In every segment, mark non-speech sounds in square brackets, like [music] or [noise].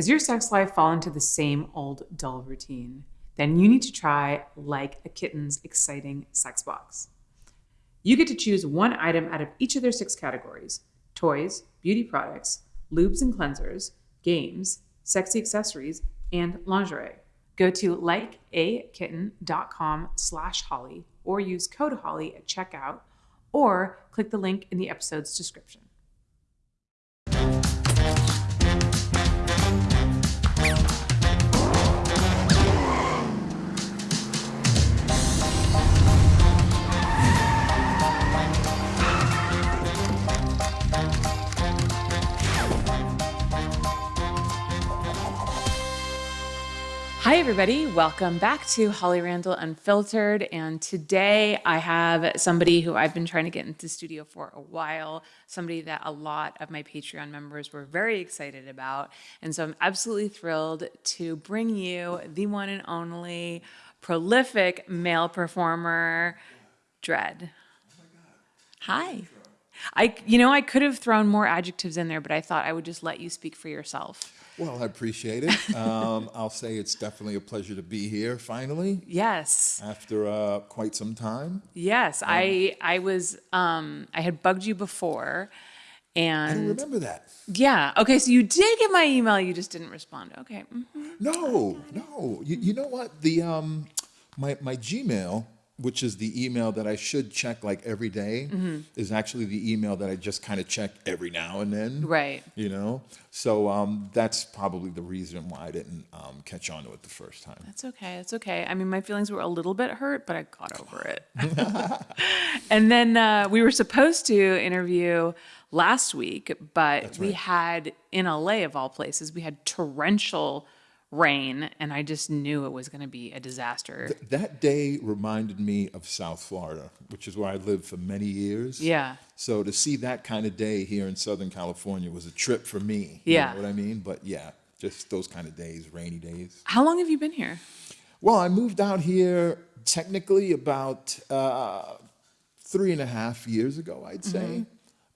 Has your sex life fallen into the same old dull routine? Then you need to try Like a Kitten's exciting sex box. You get to choose one item out of each of their six categories toys, beauty products, lubes and cleansers, games, sexy accessories, and lingerie. Go to likeakitten.com slash holly or use code holly at checkout or click the link in the episode's description. Hi, everybody. Welcome back to Holly Randall Unfiltered. And today I have somebody who I've been trying to get into the studio for a while, somebody that a lot of my Patreon members were very excited about. And so I'm absolutely thrilled to bring you the one and only prolific male performer, Dredd. Hi. I, you know, I could have thrown more adjectives in there, but I thought I would just let you speak for yourself. Well, I appreciate it. Um, [laughs] I'll say it's definitely a pleasure to be here finally Yes. after uh, quite some time. Yes, I I was um I had bugged you before and I remember that. yeah. Okay, so you did get my email, you just didn't respond. Okay. mhm. No, no. You, you know what? The um, my my Gmail, which is the email that I should check like every day, Mm-hmm. is actually the email that I just kind of check every now and then. Right. You know, so um, that's probably the reason why I didn't um, catch on to it the first time. That's okay. That's okay. I mean, my feelings were a little bit hurt, but I got over [laughs] it. [laughs] and then uh, we were supposed to interview last week, but we had in LA of all places, we had torrential rain, and I just knew it was going to be a disaster. That day reminded me of South Florida, which is where I lived for many years. Yeah. So to see that kind of day here in Southern California was a trip for me. Yeah. You know what I mean? But yeah, just those kind of days, rainy days. How long have you been here? Well, I moved out here technically about uh, three and a half years ago, I'd say. Mm-hmm.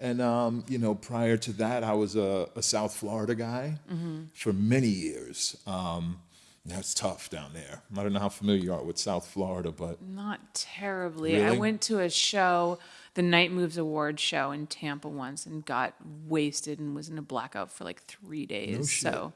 And, um, you know, prior to that, I was a, a South Florida guy Mm-hmm. for many years. Um, that's tough down there. I don't know how familiar you are with South Florida, but Not terribly. I went to a show, the Night Moves Award show in Tampa once and got wasted and was in a blackout for like three days. shit. so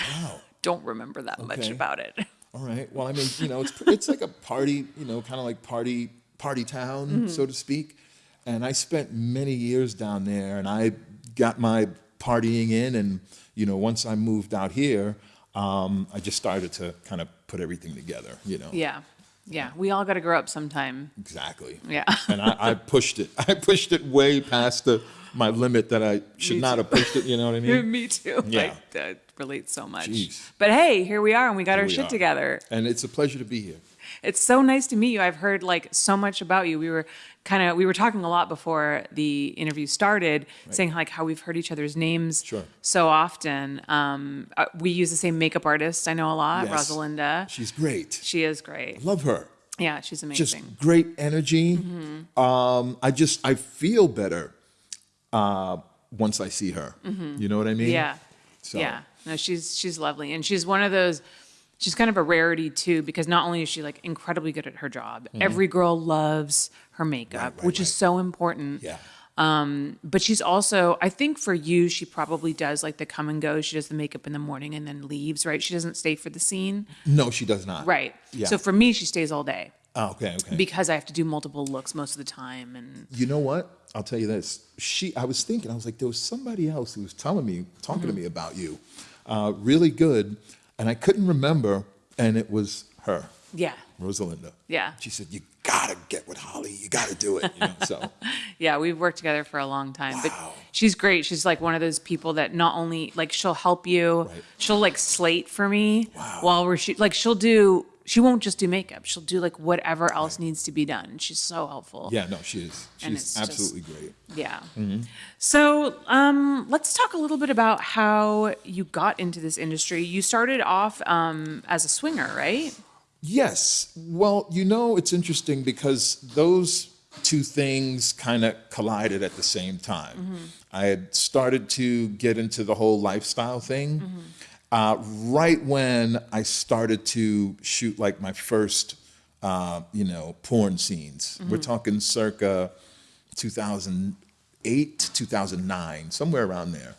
wow. [laughs] don't remember that much about it. All right. Well, I mean, you know, it's it's like a party, you know, kind of like party party town, Mm-hmm. so to speak. And I spent many years down there, and I got my partying in. And you know, once I moved out here, um, I just started to kind of put everything together. You know. Yeah. Yeah. We all got to grow up sometime. Exactly. Yeah. [laughs] And I, I pushed it. I pushed it way past the my limit that I [laughs] should Me not too. have pushed it. You know what I [laughs] mean? Me too. Yeah. I, that relates so much. Jeez. But hey, here we are and we got our we shit are. together. And it's a pleasure to be here. It's so nice to meet you. I've heard like so much about you. We were kind of we were talking a lot before the interview started, saying like how we've heard each other's names Sure. so often. Um, uh, we use the same makeup artist. I know a lot, Yes. Rosalinda. She's great. She is great. Love her. Yeah, she's amazing. just great energy. Um, I just I feel better uh, once I see her. You know what I mean? yeah, So- yeah. No, she's she's lovely, and she's one of those. She's kind of a rarity too, because not only is she like incredibly good at her job, every girl loves her makeup, Mm-hmm. right, which is so important. Yeah. Um, but she's also, I think for you, she probably does like the come and go. She does the makeup in the morning and then leaves, right? She doesn't stay for the scene. No, she does not. Right. Yeah. So for me, she stays all day Oh, okay. Okay. because I have to do multiple looks most of the time. And you know what? I'll tell you this. She. I was thinking. I was like, there was somebody else who was telling me, talking Mm-hmm. to me about you, uh, really good, and I couldn't remember, and it was her, yeah, Rosalinda. yeah. She said, "You gotta get with Holly. You gotta do it." You know. So [laughs] Yeah, we've worked together for a long time. But she's great. She's like one of those people that not only like she'll help you, Right. she'll like slate for me Wow. while we're shoot. Like she'll do. She won't just do makeup. She'll do like whatever else needs to be done. She's so helpful. yeah, no, she is. She's it's just- absolutely great. Yeah. Mm-hmm. So um, let's talk a little bit about how you got into this industry. You started off um, as a swinger, right? Yes. Well, you know, it's interesting because those two things kind of collided at the same time. I had started to get into the whole lifestyle thing. Uh, right when I started to shoot like my first, uh, you know, porn scenes. We're talking circa 2008, 2009, somewhere around there.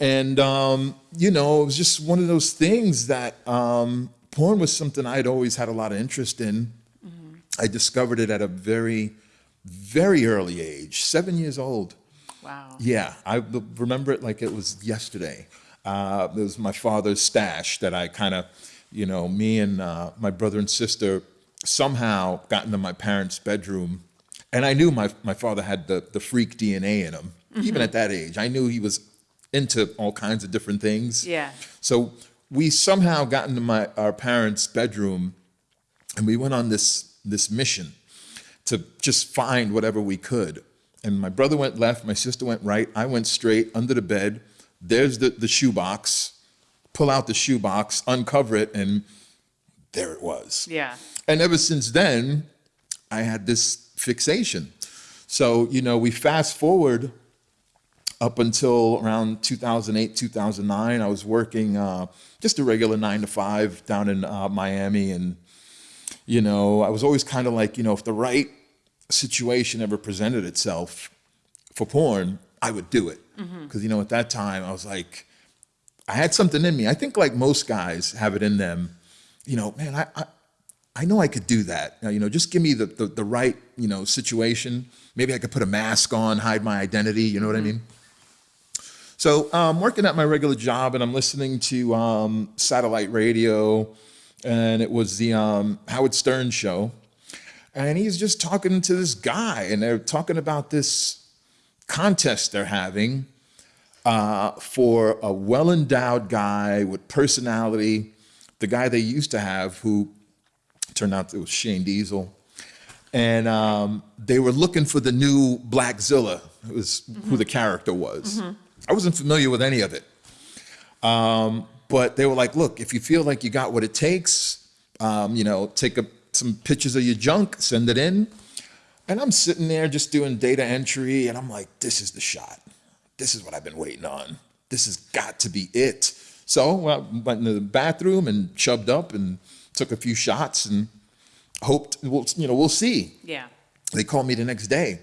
And, um, you know, it was just one of those things that um, porn was something I'd always had a lot of interest in. I discovered it at a very, very early age, seven years old. Wow. Yeah, I remember it like it was yesterday. Uh, it was my father's stash that I kind of, you know, me and uh, my brother and sister somehow got into my parents' bedroom. And I knew my, my father had the, the freak DNA in him, even at that age. I knew he was into all kinds of different things. Yeah. So we somehow got into my, our parents' bedroom and we went on this, this mission to just find whatever we could. And my brother went left, my sister went right, I went straight under the bed. There's the, the shoebox. Pull out the shoebox, uncover it, and there it was. Yeah. And ever since then, I had this fixation. So, you know, we fast forward up until around 2008, 2009. I was working uh, just a regular nine to five down in uh, Miami. And, you know, I was always kind of like, you know, if the right situation ever presented itself for porn, I would do it. Because, you know, at that time, I was like, I had something in me. I think, like most guys have it in them, you know, man, I, I, I know I could do that. Now, You know, just give me the, the, the right, you know, situation. Maybe I could put a mask on, hide my identity. You know what I mean? So I'm working at my regular job and I'm listening to um, satellite radio, and it was the um, Howard Stern show. And he's just talking to this guy, and they're talking about this contest they're having uh, for a well endowed guy with personality, the guy they used to have who turned out it was Shane Diesel. And um, they were looking for the new Black Zilla, it was who the character was. I wasn't familiar with any of it. Um, but they were like, look, if you feel like you got what it takes, um, you know, take a, some pictures of your junk, send it in. And I'm sitting there just doing data entry, and I'm like, this is the shot. This is what I've been waiting on. This has got to be it. So well, I went into the bathroom and chubbed up and took a few shots and hoped, we'll, you know, we'll see. Yeah. They called me the next day,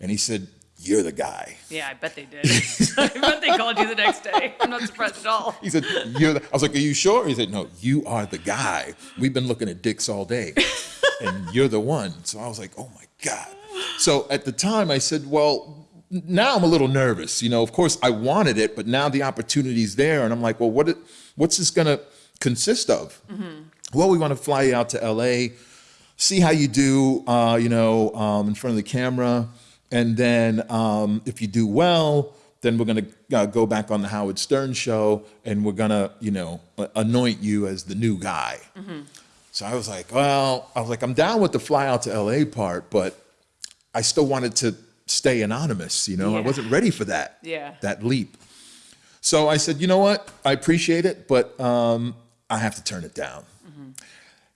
and he said, you're the guy. Yeah, I bet they did. [laughs] I bet they called you the next day. I'm not surprised at all. [laughs] He said, "You're." The, I was like, "Are you sure?" He said, "No, you are the guy. We've been looking at dicks all day, [laughs] and you're the one." So I was like, "Oh my god!" So at the time, I said, "Well, now I'm a little nervous. You know, of course, I wanted it, but now the opportunity's there, and I'm like, well, what? It, what's this gonna consist of?" Well, we want to fly you out to L.A., see how you do. Uh, you know, um, in front of the camera, and then um, if you do well then we're going to uh, go back on the Howard Stern show and we're going to, you know, anoint you as the new guy. So I was like, well, I was like, I'm down with the fly out to LA part, but I still wanted to stay anonymous, you know, I wasn't ready for that, Yeah. that leap. So I said, you know what? I appreciate it, but um, I have to turn it down.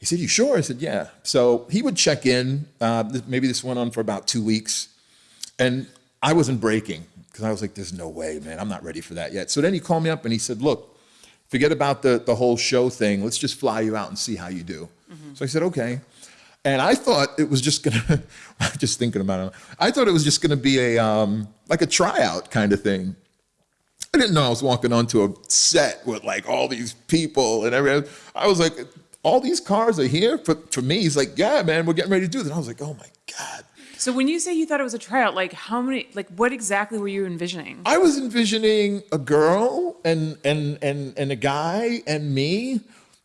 He said, you sure? I said, yeah. So he would check in. Uh, maybe this went on for about two weeks. And I wasn't breaking because I was like, there's no way, man. I'm not ready for that yet. So then he called me up and he said, look, forget about the, the whole show thing. Let's just fly you out and see how you do. So I said, okay. And I thought it was just gonna, [laughs] just thinking about it, I thought it was just gonna be a, um, like a tryout kind of thing. I didn't know I was walking onto a set with like all these people and everything. I was like, all these cars are here for, for me. He's like, yeah, man, we're getting ready to do this. And I was like, oh my God. So when you say you thought it was a tryout, like how many, like what exactly were you envisioning? I was envisioning a girl and and and and a guy and me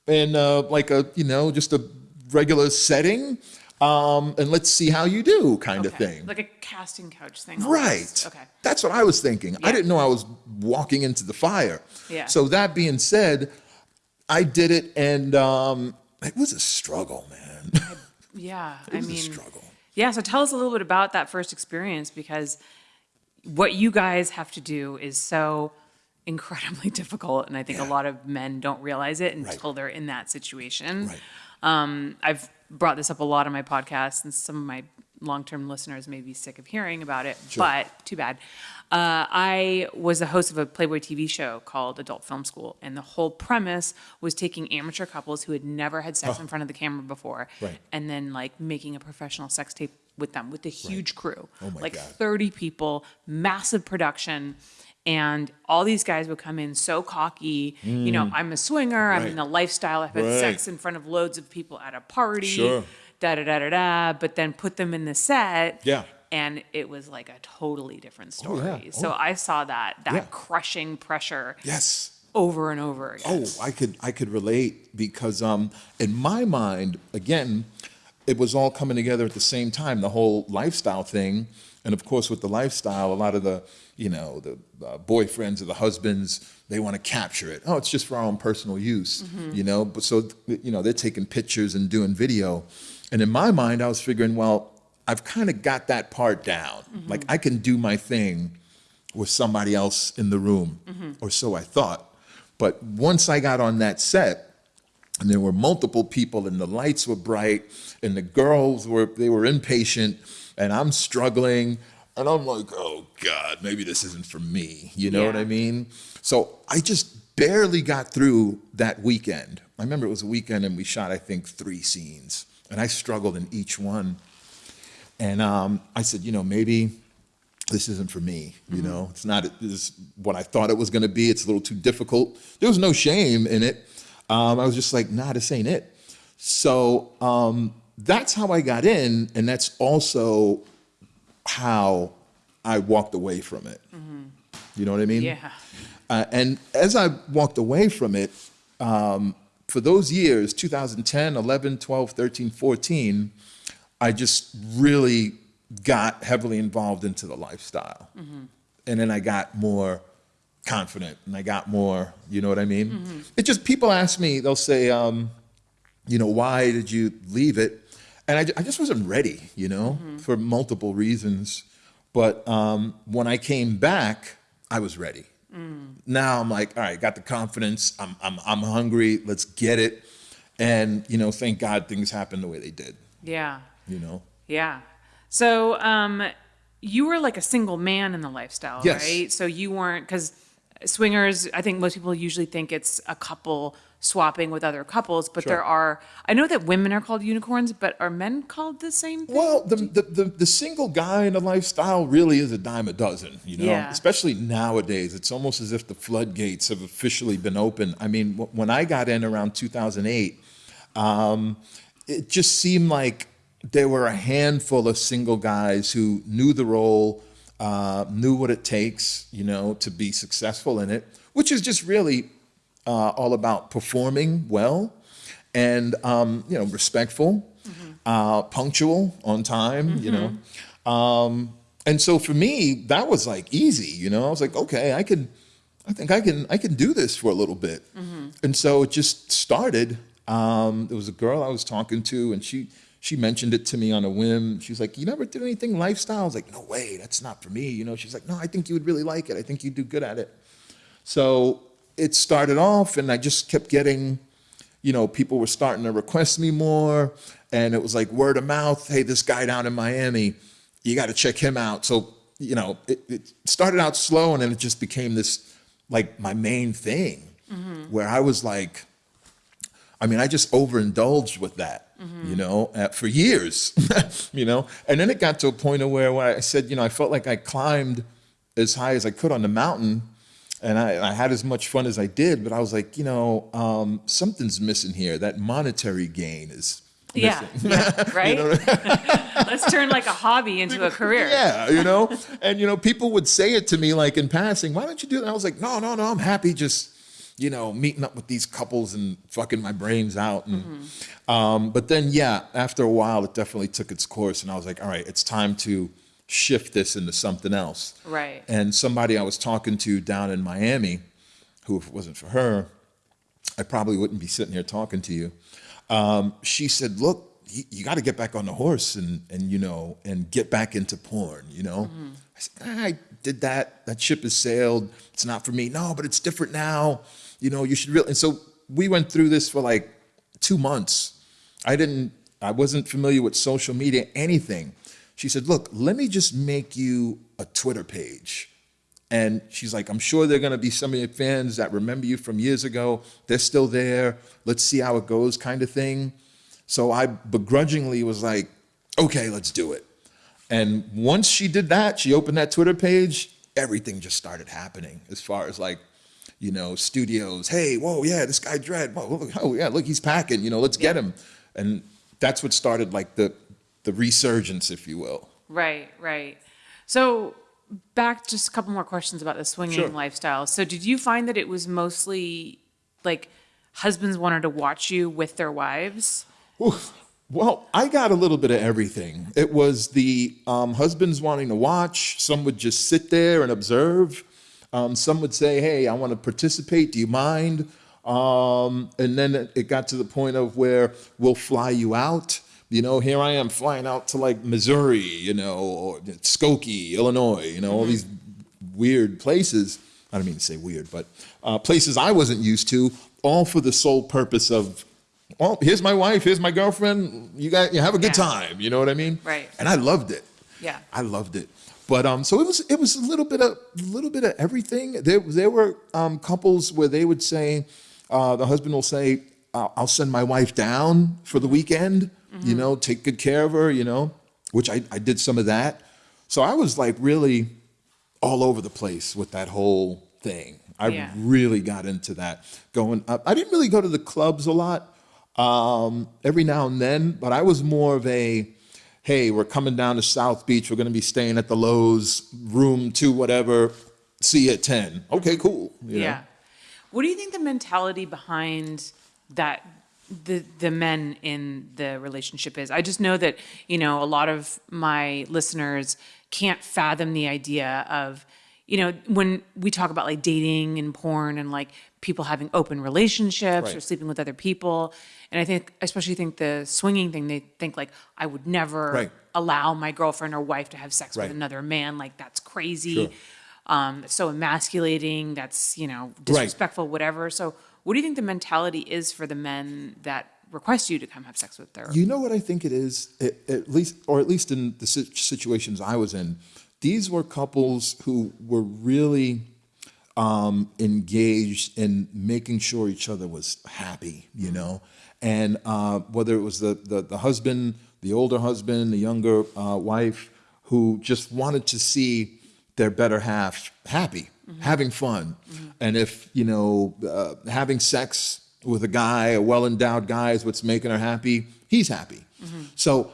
in uh, like a you know just a regular setting, um, and let's see how you do kind of thing. Like a casting couch thing. Right. Okay. That's what I was thinking. I didn't know I was walking into the fire. Yeah. So that being said, I did it, and um, it was a struggle, man. Yeah. [laughs] it I was mean, a struggle. Yeah. So tell us a little bit about that first experience because what you guys have to do is so incredibly [laughs] difficult. And I think a lot of men don't realize it until Right. they're in that situation. Right. Um, I've brought this up a lot on my podcast and some of my long-term listeners may be sick of hearing about it, but too bad. Uh, I was the host of a Playboy TV show called Adult Film School, and the whole premise was taking amateur couples who had never had sex in front of the camera before, Right. and then like making a professional sex tape with them with a huge crew, Oh like God. 30 people, massive production. And all these guys would come in so cocky, you know, I'm a swinger, I'm in Mm. The lifestyle, I've had Right. sex in front of loads of people at a party, Sure. Da da da da da, but then put them in the set. Yeah. And it was like a totally different Oh, story. yeah. So Oh. I saw that, that Yeah. crushing pressure Yes. over and over again. Oh, I could I could relate because um, in my mind, again, it was all coming together at the same time. The whole lifestyle thing, and of course, with the lifestyle, a lot of the you know the uh, boyfriends or the husbands they want to capture it. Oh, it's just for our own personal use, you know. But so you know they're taking pictures and doing video, and in my mind, I was figuring, well, I've kind of got that part down. Mm-hmm. Like I can do my thing with somebody else in the room, mm-hmm. or so I thought. But once I got on that set, and there were multiple people, and the lights were bright, and the girls were they were impatient, and I'm struggling, and I'm like, oh God, maybe this isn't for me. You know what I mean? So I just barely got through that weekend. I remember it was a weekend, and we shot I think three scenes, and I struggled in each one. And um, I said, you know, maybe this isn't for me. You know, it's not this is what I thought it was going to be. It's a little too difficult. There was no shame in it. Um, I was just like, nah, this ain't it. So um, that's how I got in, and that's also how I walked away from it. You know what I mean? Yeah. Uh, and as I walked away from it, um, for those years 2010, 11, 12, 13, 14 I just really got heavily involved into the lifestyle. And then I got more confident and I got more, you know what I mean? It just, people ask me, they'll say, um, you know, why did you leave it? And I, I just wasn't ready, you know, for multiple reasons. But um, when I came back, I was ready. Now I'm like, all right, got the confidence. I'm, I'm, I'm hungry. Let's get it. And, you know, thank God things happened the way they did, Yeah. you know? Yeah. So, um, you were like a single man in the lifestyle, Yes. right? So you weren't because swingers. I think most people usually think it's a couple swapping with other couples, but Sure. there are. I know that women are called unicorns, but are men called the same thing? Well, the, the, the, the single guy in the lifestyle really is a dime a dozen, you know, Yeah. especially nowadays. It's almost as if the floodgates have officially been open. I mean, wh- when I got in around 2008, um, it just seemed like there were a handful of single guys who knew the role, uh, knew what it takes, you know, to be successful in it, which is just really uh, all about performing well and um, you know respectful, uh, punctual, on time. You know, um, and so for me that was like easy. You know, I was like, okay, I can, I think I can, I can do this for a little bit. And so it just started. Um, there was a girl I was talking to, and she she mentioned it to me on a whim. She's like, "You never did anything lifestyle?" I was like, "No way, that's not for me." You know, she's like, "No, I think you would really like it. I think you'd do good at it." So it started off, and I just kept getting, you know, people were starting to request me more, and it was like word of mouth. Hey, this guy down in Miami, you got to check him out. So you know, it, it started out slow, and then it just became this like my main thing, where I was like, I mean, I just overindulged with that, you know, uh, for years, [laughs] you know. And then it got to a point of where, where I said, you know, I felt like I climbed as high as I could on the mountain, and I, I had as much fun as I did. But I was like, you know, um, something's missing here. That monetary gain is yeah, missing. [laughs] yeah, right. [laughs] Let's turn like a hobby into a career. [laughs] Yeah, you know, and you know, people would say it to me like in passing. Why don't you do that? I was like, no, no, no. I'm happy just, you know, meeting up with these couples and fucking my brains out. And, um, but then, yeah, after a while, it definitely took its course, and I was like, all right, it's time to shift this into something else. Right. And somebody I was talking to down in Miami, who if it wasn't for her, I probably wouldn't be sitting here talking to you. Um, she said, "Look, you, you got to get back on the horse and and you know and get back into porn." You know, I said, "Ah, "I did that. That ship has sailed. It's not for me." No, but it's different now. You know, you should really. And so we went through this for like two months. I didn't. I wasn't familiar with social media, anything. She said, Look, let me just make you a Twitter page. And she's like, I'm sure there are going to be some of your fans that remember you from years ago. They're still there. Let's see how it goes, kind of thing. So I begrudgingly was like, okay, let's do it. And once she did that, she opened that Twitter page, everything just started happening as far as like, you know, studios. Hey, whoa, yeah, this guy Dredd. Whoa, oh yeah, look, he's packing. You know, let's get him. And that's what started like the the resurgence, if you will. Right, right. So back just a couple more questions about the swinging Sure. lifestyle. So did you find that it was mostly like husbands wanted to watch you with their wives? Oof. Well, I got a little bit of everything. It was the um, husbands wanting to watch. Some would just sit there and observe. Um, some would say, "Hey, I want to participate. Do you mind?" Um, and then it- it got to the point of where we'll fly you out. You know, here I am flying out to like Missouri, you know, or Skokie, Illinois. You know, all these weird places. I don't mean to say weird, but uh, places I wasn't used to, all for the sole purpose of, well, here's my wife, here's my girlfriend. You got, you have a good Yeah. time. You know what I mean? Right. And I loved it. Yeah. I loved it. But um, so it was it was a little bit of a little bit of everything. There there were um, couples where they would say, uh, the husband will say, "I'll I'll send my wife down for the weekend. You know, take good care of her. You know," which I I did some of that. So I was like really all over the place with that whole thing. I Yeah. really got into that. Going up, I didn't really go to the clubs a lot. Um, every now and then, but I was more of a, hey, we're coming down to South Beach. We're going to be staying at the Loews room two, whatever. See you at ten. Okay, cool. you know? Yeah. What do you think the mentality behind that the the men in the relationship is? I just know that, you know, a lot of my listeners can't fathom the idea of, you know, when we talk about like dating and porn and like people having open relationships or sleeping with other people. And I think especially think the swinging thing, they think like I would never Right. allow my girlfriend or wife to have sex Right. with another man. Like that's crazy. Sure. Um, so emasculating. That's you know disrespectful. Whatever. So, what do you think the mentality is for the men that request you to come have sex with their? You know what I think it is, at, at least, or at least in the situations I was in, these were couples who were really um, engaged in making sure each other was happy, you know, and uh, whether it was the, the the husband, the older husband, the younger uh, wife, who just wanted to see their better half happy, having fun, and if you know uh, having sex with a guy, a well endowed guy, is what's making her happy, he's happy. So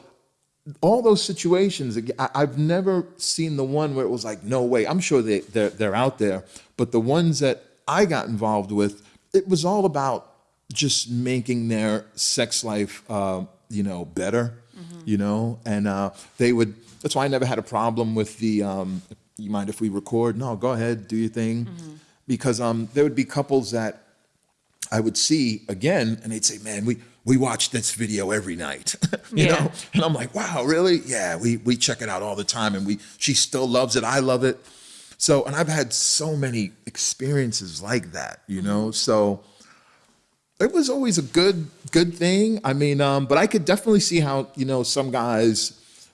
all those situations, I've never seen the one where it was like, no way. I'm sure they, they're, they're out there, but the ones that I got involved with, it was all about just making their sex life, uh, you know, better, you know, and uh, they would. That's why I never had a problem with the. Um, you mind if we record? No, go ahead, do your thing, because um, there would be couples that I would see again, and they'd say, "Man, we we watch this video every night," [laughs] you Yeah. know. And I'm like, "Wow, really? Yeah, we we check it out all the time, and we she still loves it. I love it." So, and I've had so many experiences like that, you know. So it was always a good good thing. I mean, um, but I could definitely see how you know some guys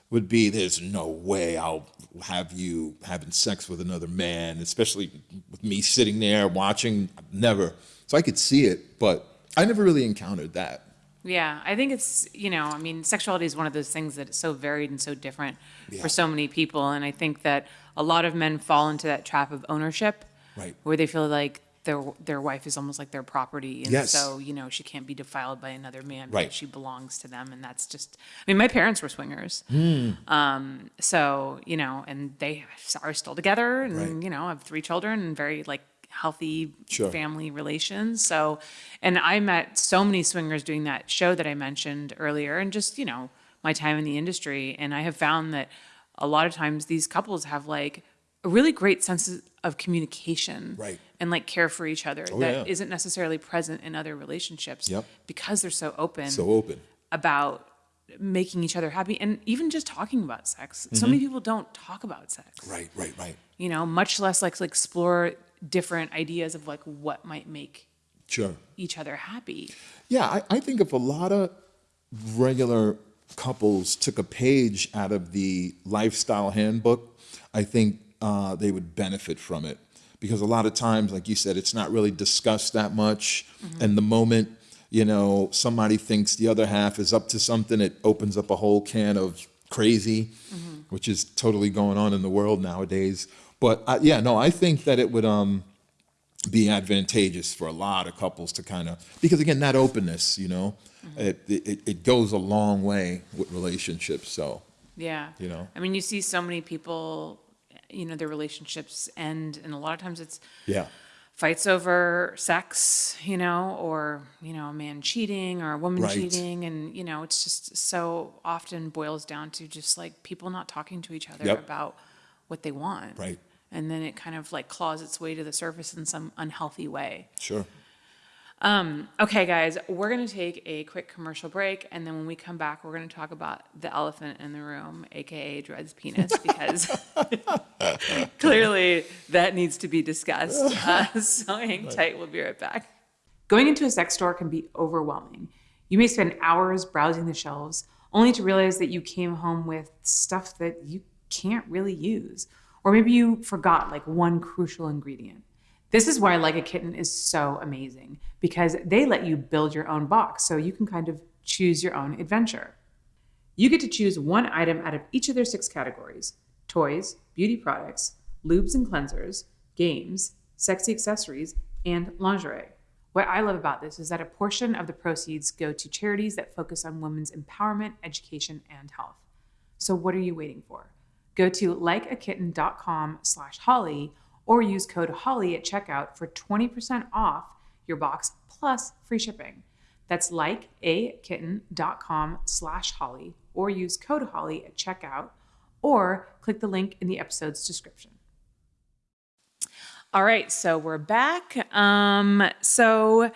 would be. There's no way I'll have you having sex with another man, especially with me sitting there watching. Never. So I could see it, but I never really encountered that. Yeah, I think it's you know, I mean, sexuality is one of those things that is so varied and so different for so many people, and I think that a lot of men fall into that trap of ownership, Right. Where they feel like their their wife is almost like their property, and Yes. so you know she can't be defiled by another man Right. because she belongs to them, and that's just. I mean, my parents were swingers, Hmm. um, so you know, and they are still together, and Right. you know, have three children and very like healthy Sure. family relations. So, and I met so many swingers doing that show that I mentioned earlier, and just you know my time in the industry, and I have found that a lot of times these couples have like a really great sense of communication, Right. and like care for each other Oh, that yeah. not necessarily present in other relationships. Yep. because they're so open So open. about making each other happy and even just talking about sex. So many people don't talk about sex Mm-hmm. Right. Right. Right. you know, much less like to explore different ideas of like what might make Sure. each other happy. Yeah, I, I think if a lot of regular couples took a page out of the lifestyle handbook, I think uh, they would benefit from it. Because a lot of times, like you said, it's not really discussed that much. And the moment, you know, somebody thinks the other half is up to something, it opens up a whole can of crazy, which is totally going on in the world nowadays. But uh, yeah, no, I think that it would um, be advantageous for a lot of couples to kind of because again that openness you know it, it it goes a long way with relationships so Yeah. You know? I mean, you see so many people, you know, their relationships end, and a lot of times it's yeah fights over sex, you know, or, you know, a man cheating or a woman Right. cheating. And, you know, it's just so often boils down to just like people not talking to each other Yep. about what they want. Right. And then it kind of like claws its way to the surface in some unhealthy way. sure Okay, guys, we're going to take a quick commercial break. And then when we come back, we're going to talk about the elephant in the room, AKA Dredd's penis, because [laughs] clearly that needs to be discussed. [laughs] Uh, so hang tight. We'll be right back. Going into a sex store can be overwhelming. You may spend hours browsing the shelves only to realize that you came home with stuff that you can't really use. Or maybe you forgot like one crucial ingredient. This is why Like a Kitten is so amazing because they let you build your own box so you can kind of choose your own adventure. You get to choose one item out of each of their six categories toys, beauty products, lubes and cleansers, games, sexy accessories, and lingerie. What I love about this is that a portion of the proceeds go to charities that focus on women's empowerment, education, and health. So what are you waiting for? Go to likeakitten.com slash holly or use code holly at checkout for 20% off your box plus free shipping. That's likeakitten.com slash holly or use code holly at checkout or click the link in the episode's description. All right, so we're back. Um, so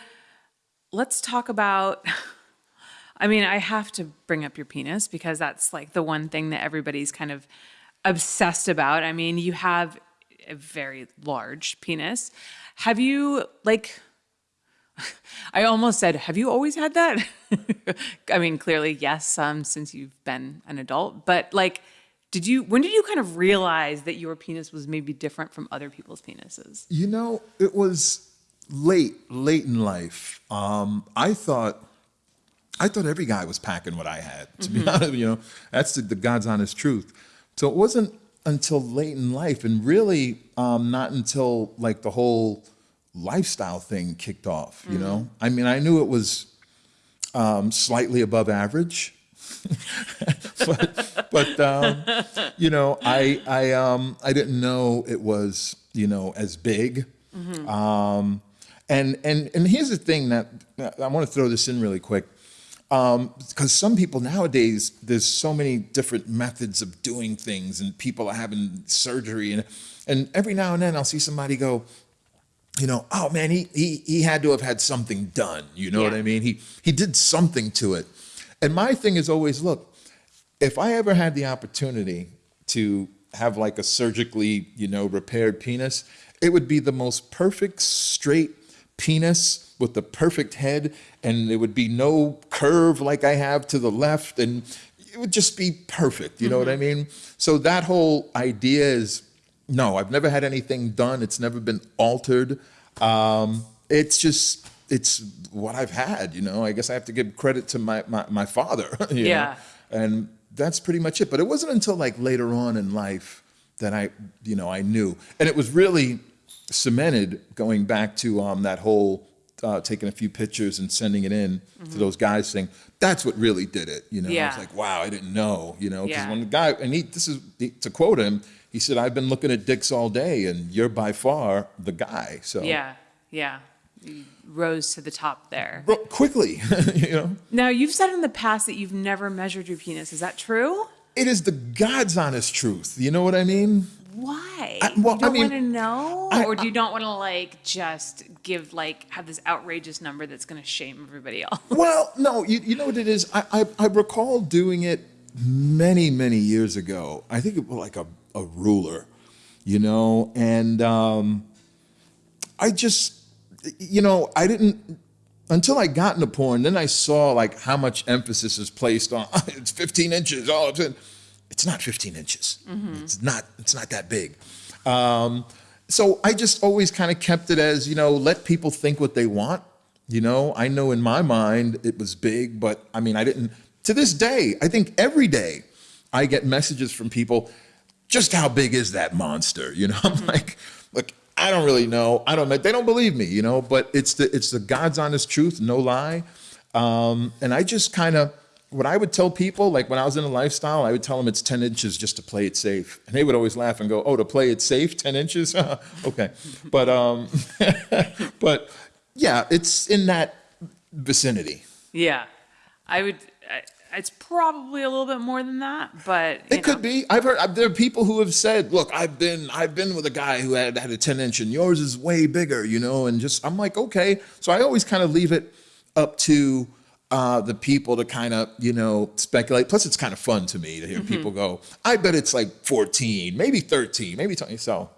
let's talk about. [laughs] I mean, I have to bring up your penis because that's like the one thing that everybody's kind of obsessed about. I mean, you have a very large penis. Have you like? [laughs] I almost said, have you always had that? [laughs] I mean, clearly, yes, um, since you've been an adult, but like, did you, when did you kind of realize that your penis was maybe different from other people's penises? you know it was late late in life um, i thought i thought every guy was packing what i had to be honest you know that's the, the god's honest truth so it wasn't until late in life and really um, not until like the whole lifestyle thing kicked off you know? I mean i knew it was um, slightly above average [laughs] but but um, you know i i um i didn't know it was you know as big. Um and and and here's the thing that i want to throw this in really quick um because some people nowadays there's so many different methods of doing things and people are having surgery and and every now and then i'll see somebody go you know, oh man, he he he had to have had something done. You know what I mean? He he did something to it. And my thing is always, look, if I ever had the opportunity to have like a surgically, you know, repaired penis, it would be the most perfect straight penis with the perfect head, and there would be no curve like I have to the left, and it would just be perfect. You know what I mean? So that whole idea is no, I've never had anything done. It's never been altered. Um, it's just it's what I've had. You know, I guess I have to give credit to my my, my father. [laughs] you know? Yeah. and that's pretty much it. But it wasn't until like later on in life that I, you know, I knew, and it was really cemented going back to um, that whole uh, taking a few pictures and sending it in to those guys saying that's what really did it. You know, I was like, wow, I didn't know. You know, because Yeah. when the guy and he, this is to quote him, he said, "I've been looking at dicks all day, and you're by far the guy." So Yeah, yeah. Rose to the top there. Quickly, [laughs] you know. Now, you've said in the past that you've never measured your penis. Is that true? It is the God's honest truth. You know what I mean? Why? I- well, you don't I mean, want to know, I- or do you don't want to like just give like have this outrageous number that's going to shame everybody else? [laughs] Well, no, you, you know what it is? I, I, I recall doing it many, many years ago. I think it was like a, a ruler, you know, and um, I just, you know, I didn't, until I got into porn, then I saw like how much emphasis is placed on [laughs] it's 15 inches. Oh, it's, it's not 15 inches. It's not. It's not that big. Um, so I just always kind of kept it as you know, let people think what they want. You know, I know in my mind it was big, but I mean, I didn't. To this day, I think every day I get messages from people. Just how big is that monster? You know, [laughs] I'm like, look, I don't really know. I don't. They don't believe me, you know. But it's the it's the God's honest truth, no lie. Um, and I just kind of what I would tell people, like when I was in a lifestyle, I would tell them it's 10 inches just to play it safe, and they would always laugh and go, "Oh, to play it safe, 10 inches? [laughs] okay." But um, [laughs] but yeah, it's in that vicinity. Yeah, I would. I, it's probably a little bit more than that, but It could be. I've heard there are people who have said, "Look, I've been I've been with a guy who had had a 10 inch, and yours is way bigger," you know. And just I'm like, okay. So I always kind of leave it up to uh, the people to kind of you know speculate. Plus, it's kind of fun to me to hear people go, "I bet it's like 14, maybe 13, maybe 20." So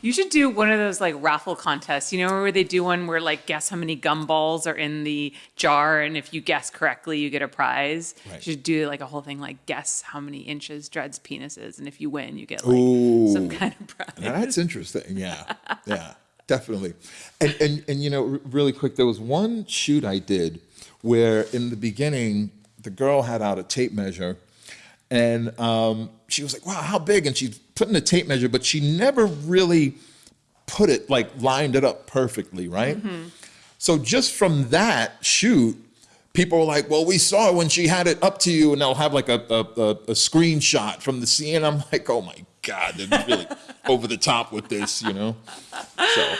You should do one of those like raffle contests, you know, where they do one where like guess how many gumballs are in the jar, and if you guess correctly, you get a prize. Right. You should do like a whole thing like guess how many inches Dredd's penis is, and if you win, you get like some kind of prize. That's interesting. Yeah, yeah, definitely. And, and and you know, really quick, there was one shoot I did where in the beginning the girl had out a tape measure, and um, she was like, "Wow, how big?" And she's putting in a tape measure, but she never really put it like lined it up perfectly, right? So just from that shoot, people were like, "Well, we saw when she had it up to you," and they'll have like a a, a, a screenshot from the scene. I'm like, "Oh my god, they're really [laughs] over the top with this," you know? So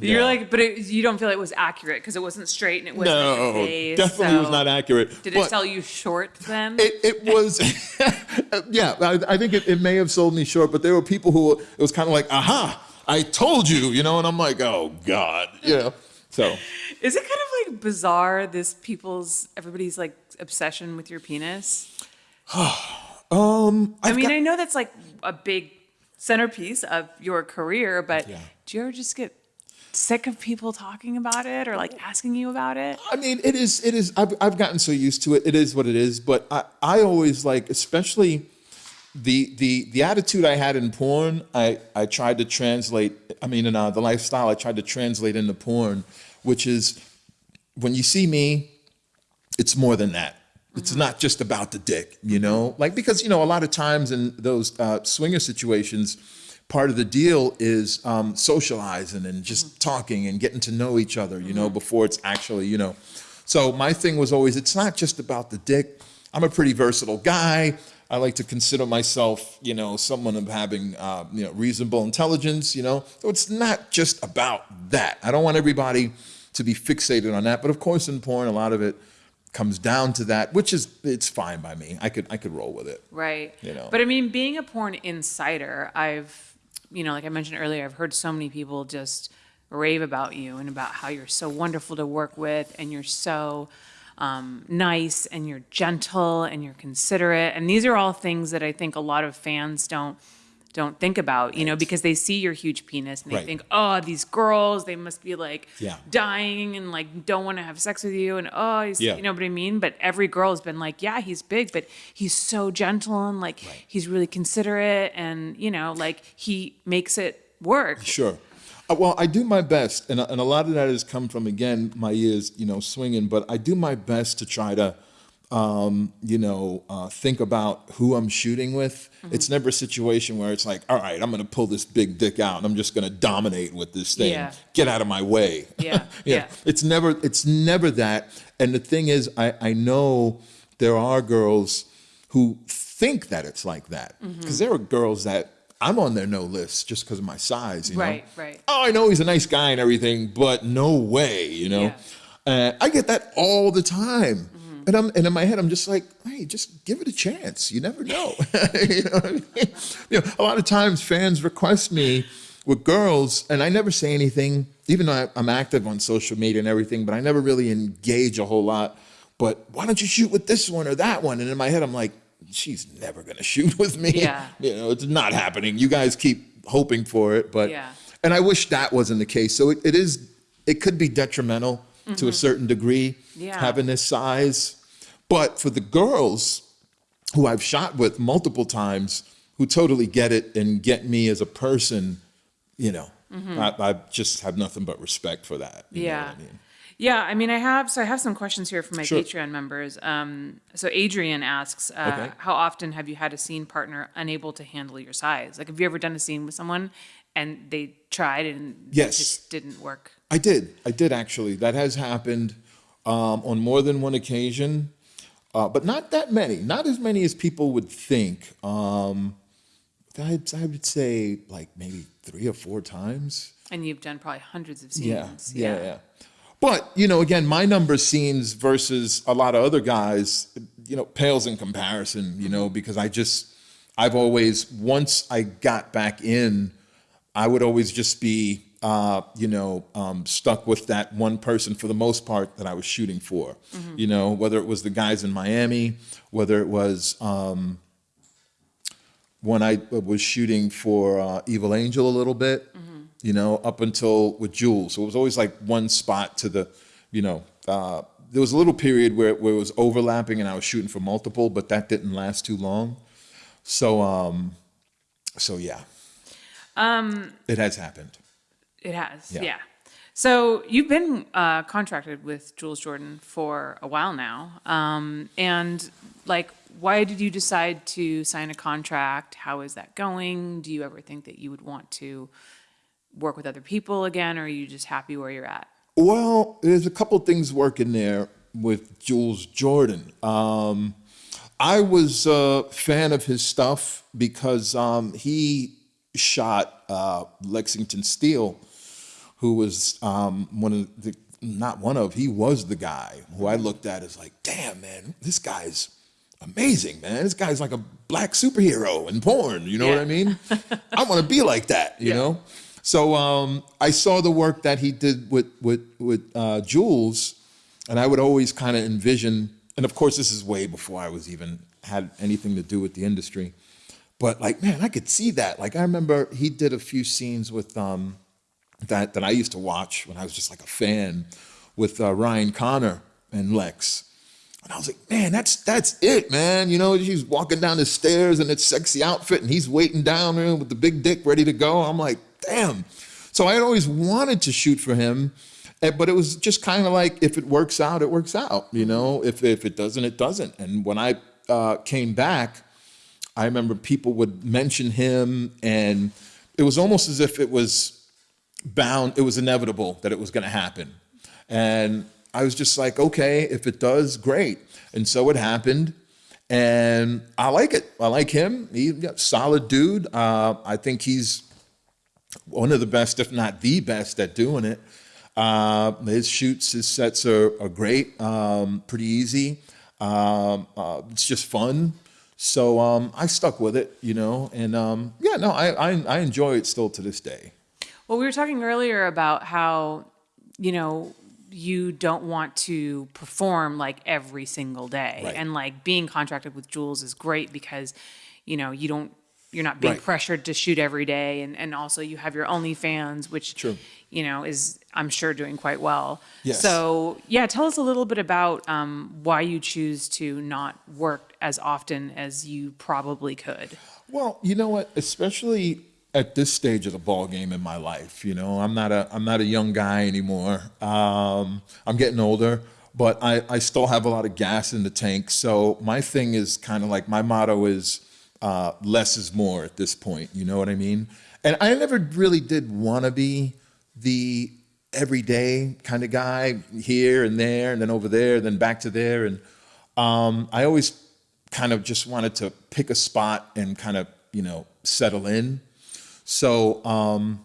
You're like, but it, you don't feel it was accurate because it wasn't straight and it wasn't no, definitely was not accurate. Did it sell you short then? It, it was, [laughs] yeah. I, I think it, it may have sold me short, but there were people who it was kind of like, "Aha, I told you," you know, and I'm like, "Oh God," you know. So Is it kind of like bizarre this people's everybody's like obsession with your penis? [sighs] um, I I've mean, got- I know that's like a big centerpiece of your career, but Yeah. do you ever just get sick of people talking about it or like asking you about it? I mean, it is. It is. I've, I've gotten so used to it. It is what it is. But I, I always like, especially the the the attitude I had in porn. I I tried to translate. I mean, in uh, the lifestyle, I tried to translate into porn, which is when you see me, it's more than that. It's not just about the dick, you know? Like, because, you know, a lot of times in those uh, swinger situations, part of the deal is um, socializing and just talking and getting to know each other, you know, before it's actually, you know. So my thing was always, it's not just about the dick. I'm a pretty versatile guy. I like to consider myself, you know, someone of having, uh, you know, reasonable intelligence, you know. So it's not just about that. I don't want everybody to be fixated on that. But of course, in porn, a lot of it comes down to that, which is it's fine by me. I could I could roll with it. Right. You know. But I mean, being a porn insider, I've, you know, like I mentioned earlier, I've heard so many people just rave about you and about how you're so wonderful to work with and you're so um, nice and you're gentle and you're considerate. And these are all things that I think a lot of fans don't don't think about, you know, because they see your huge penis and they Right. think, oh, these girls, they must be like Yeah. dying and like don't want to have sex with you and oh, he's, Yeah. you know what I mean? But every girl has been like, yeah, he's big, but he's so gentle and like he's really considerate and you know, like he makes it work. Sure. Uh, well, I do my best, and, and a lot of that has come from again my years, you know, swinging. But I do my best to try to, um, you know, uh, think about who I'm shooting with. It's never a situation where it's like, all right, I'm going to pull this big dick out, and I'm just going to dominate with this thing. Yeah. Get out of my way. [laughs] Yeah, yeah. It's never. It's never that. And the thing is, I I know there are girls who think that it's like that Mm-hmm. because there are girls that. I'm on their no list just because of my size, you know. Right, right. Oh, I know he's a nice guy and everything, but no way, you know. Uh, I get that all the time, Mm-hmm. and I'm and in my head I'm just like, hey, just give it a chance. You never know. [laughs] you know I mean? You know, a lot of times fans request me with girls, and I never say anything, even though I, I'm active on social media and everything, but I never really engage a whole lot. But why don't you shoot with this one or that one? And in my head, I'm like, she's never gonna [laughs] shoot with me. Yeah. You know, it's not happening. You guys keep hoping for it, but Yeah. and I wish that wasn't the case. So it, it is. It could be detrimental to a certain degree, Yeah. having this size. But for the girls who I've shot with multiple times, who totally get it and get me as a person, you know, I, I just have nothing but respect for that. you know Yeah. I mean? Yeah, I mean, I have so I have some questions here from my Sure. Patreon members. Um, so Adrian asks, uh, Okay. how often have you had a scene partner unable to handle your size? Like, have you ever done a scene with someone and they tried and it Yes. just didn't work? I did. I did actually. That has happened um, on more than one occasion, uh, but not that many. Not as many as people would think. Um, I'd, I would say like maybe three or four times. And you've done probably hundreds of scenes. Yeah, scenes. yeah, yeah. But you know, again, my number of scenes versus a lot of other guys, you know, pales in comparison. You know, because I just, I've always once I got back in, I would always just be, uh, you know, um, stuck with that one person for the most part that I was shooting for. You know, whether it was the guys in Miami, whether it was. Um, when I was shooting for uh, Evil Angel a little bit, you know, up until with Jules. So it was always like one spot to the, you know, uh, there was a little period where, where it was overlapping and I was shooting for multiple, but that didn't last too long. So, um, so yeah, um, it has happened. It has, yeah. Yeah. So you've been uh, contracted with Jules Jordan for a while now, um, and like, why did you decide to sign a contract? How is that going? Do you ever think that you would want to work with other people again, or are you just happy where you're at? Well, there's a couple things working there with Jules Jordan. Um, I was a fan of his stuff because um, he shot uh, Lexington Steele, who was um, one of the, not one of, he was the guy who I looked at as like, damn, man, this guy's amazing, man. This guy's like a black superhero in porn. You know what I mean? [laughs] I want to be like that, you Yeah. know? So um, I saw the work that he did with with with uh, Jules, and I would always kind of envision. And of course, this is way before I was even had anything to do with the industry. But like, man, I could see that. Like, I remember he did a few scenes with um, that that I used to watch when I was just like a fan with uh, Ryan Connor and Lex. And I was like, man, that's that's it, man. You know, she's walking down the stairs in its sexy outfit, and he's waiting down there with the big dick ready to go. I'm like, damn. So I had always wanted to shoot for him, eh, but it was just kind of like, if it works out, it works out. You know, if if it doesn't, it doesn't. And when I uh, came back, I remember people would mention him, and it was almost as if it was bound, it was inevitable that it was going to happen. And I was just like, okay, if it does, great. And so it happened. And I like it. I like him. He's a solid dude. Uh, I think he's one of the best, if not the best, at doing it. Uh, his shoots, his sets are, are great, um, pretty easy. Um, uh, it's just fun. So um, I stuck with it, you know, and um, yeah, no, I, I I enjoy it still to this day. Well, we were talking earlier about how, you know, you don't want to perform like every single day. Right. And like being contracted with Jules is great because, you know, you don't, you're not being Right. pressured to shoot every day. And, and also you have your OnlyFans, which, True. you know, is, I'm sure, doing quite well. Yes. So, yeah, tell us a little bit about um, why you choose to not work as often as you probably could. Well, you know what? Especially at this stage of the ball game in my life, you know, I'm not a I'm not a young guy anymore. Um, I'm getting older, but I I still have a lot of gas in the tank. So my thing is kind of like my motto is uh, less is more at this point. You know what I mean? And I never really did want to be the everyday kind of guy here and there and then over there, and then back to there. And um, I always kind of just wanted to pick a spot and kind of, you know, settle in. So, um,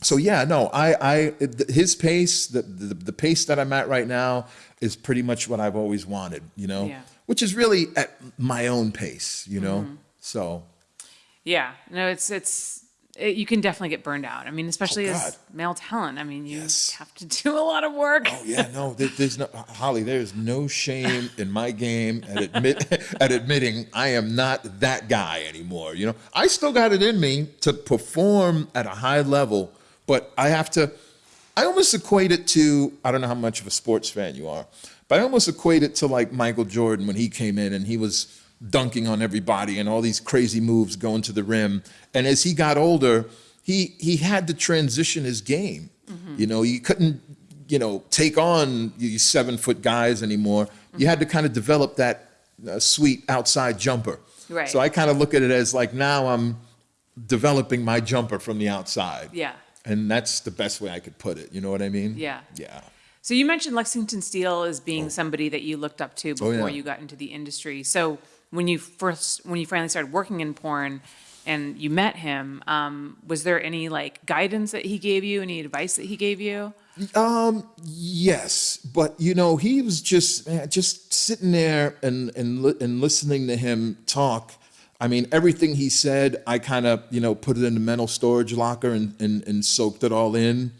so yeah, no, I, I, his pace, the, the, the pace that I'm at right now is pretty much what I've always wanted, you know, Yeah. which is really at my own pace, you know? Mm-hmm. So, Yeah, no, it's it's it, you can definitely get burned out. I mean, especially oh, as Oh, God. male talent. I mean, you Yes. have to [laughs] do a lot of work. Oh yeah, no, there, there's no Holly. There's no shame in my game at admit [laughs] at admitting I am not that guy anymore. You know, I still got it in me to perform at a high level, but I have to I almost equate it to I don't know how much of a sports fan you are, but I almost equate it to like Michael Jordan when he came in and he was dunking on everybody and all these crazy moves going to the rim. And as he got older, he he had to transition his game. You know, you couldn't you know take on these seven foot guys anymore. You had to kind of develop that uh, sweet outside jumper. Right. So I kind of look at it as like now I'm developing my jumper from the outside. Yeah. And that's the best way I could put it. You know what I mean? Yeah. Yeah. So you mentioned Lexington Steele as being somebody that you looked up to before Oh. yeah. you got into the industry. So when you first, when you finally started working in porn and you met him, um, was there any like guidance that he gave you, any advice that he gave you? Um, yes, but you know, he was just man, just sitting there and and li- and listening to him talk. I mean, everything he said, I kind of you know put it in the mental storage locker and and, and soaked it all in,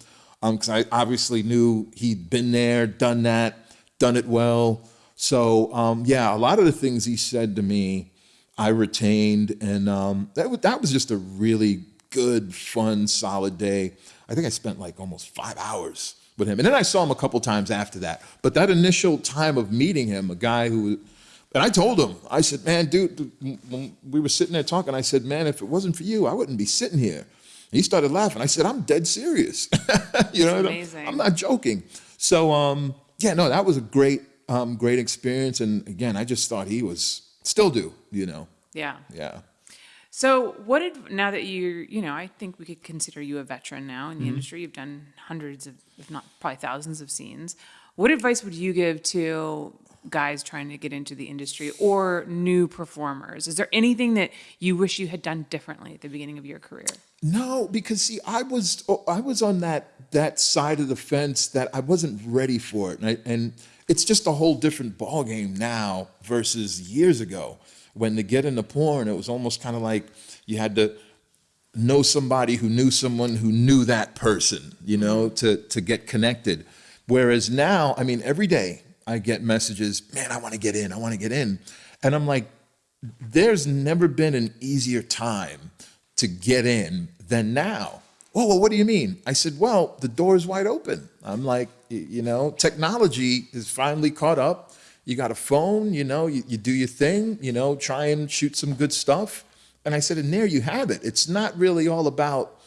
um, because I obviously knew he'd been there, done that, done it well. So um, yeah, a lot of the things he said to me, I retained, and um, that that was just a really good, fun, solid day. I think I spent like almost five hours with him, and then I saw him a couple times after that. But that initial time of meeting him, a guy who, and I told him, I said, "Man, dude," dude," when we were sitting there talking, I said, "Man, if it wasn't for you, I wouldn't be sitting here." He started laughing. I said, "I'm dead serious. [laughs] you know, amazing. I'm not joking." So, um, yeah, no, that was a great, um, great experience, and again, I just thought he was still do, you know, Yeah. yeah. So what did, now that you're, you know, I think we could consider you a veteran now in the industry. You've done hundreds of, if not probably thousands of scenes. What advice would you give to guys trying to get into the industry or new performers? Is there anything that you wish you had done differently at the beginning of your career? No, because see, I was oh, I was on that that side of the fence that I wasn't ready for it, and, I, and it's just a whole different ball game now versus years ago. When to get into porn, it was almost kind of like you had to know somebody who knew someone who knew that person, you know, to to get connected. Whereas now, I mean, every day I get messages, man, I want to get in, I want to get in, and I'm like, there's never been an easier time to get in than now. Oh, well, what do you mean? I said, well, the door is wide open. I'm like, you know, technology is finally caught up. You got a phone, you know, you, you do your thing, you know, try and shoot some good stuff. And I said, and there you have it. It's not really all about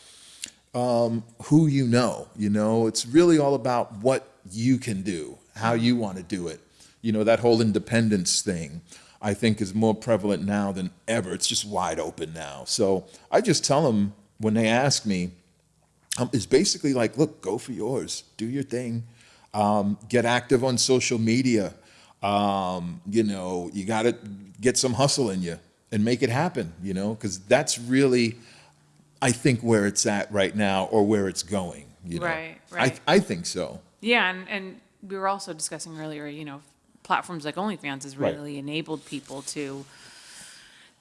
um, who you know, you know, it's really all about what you can do, how you want to do it. You know, that whole independence thing, I think, is more prevalent now than ever. It's just wide open now. So I just tell them when they ask me, um, it's basically like, look, go for yours, do your thing, um, get active on social media. Um, you know, you got to get some hustle in you and make it happen, you know, because that's really, I think, where it's at right now or where it's going. You know? Right, right. I, I think so. Yeah, and, and we were also discussing earlier, you know, platforms like OnlyFans has Right. really enabled people to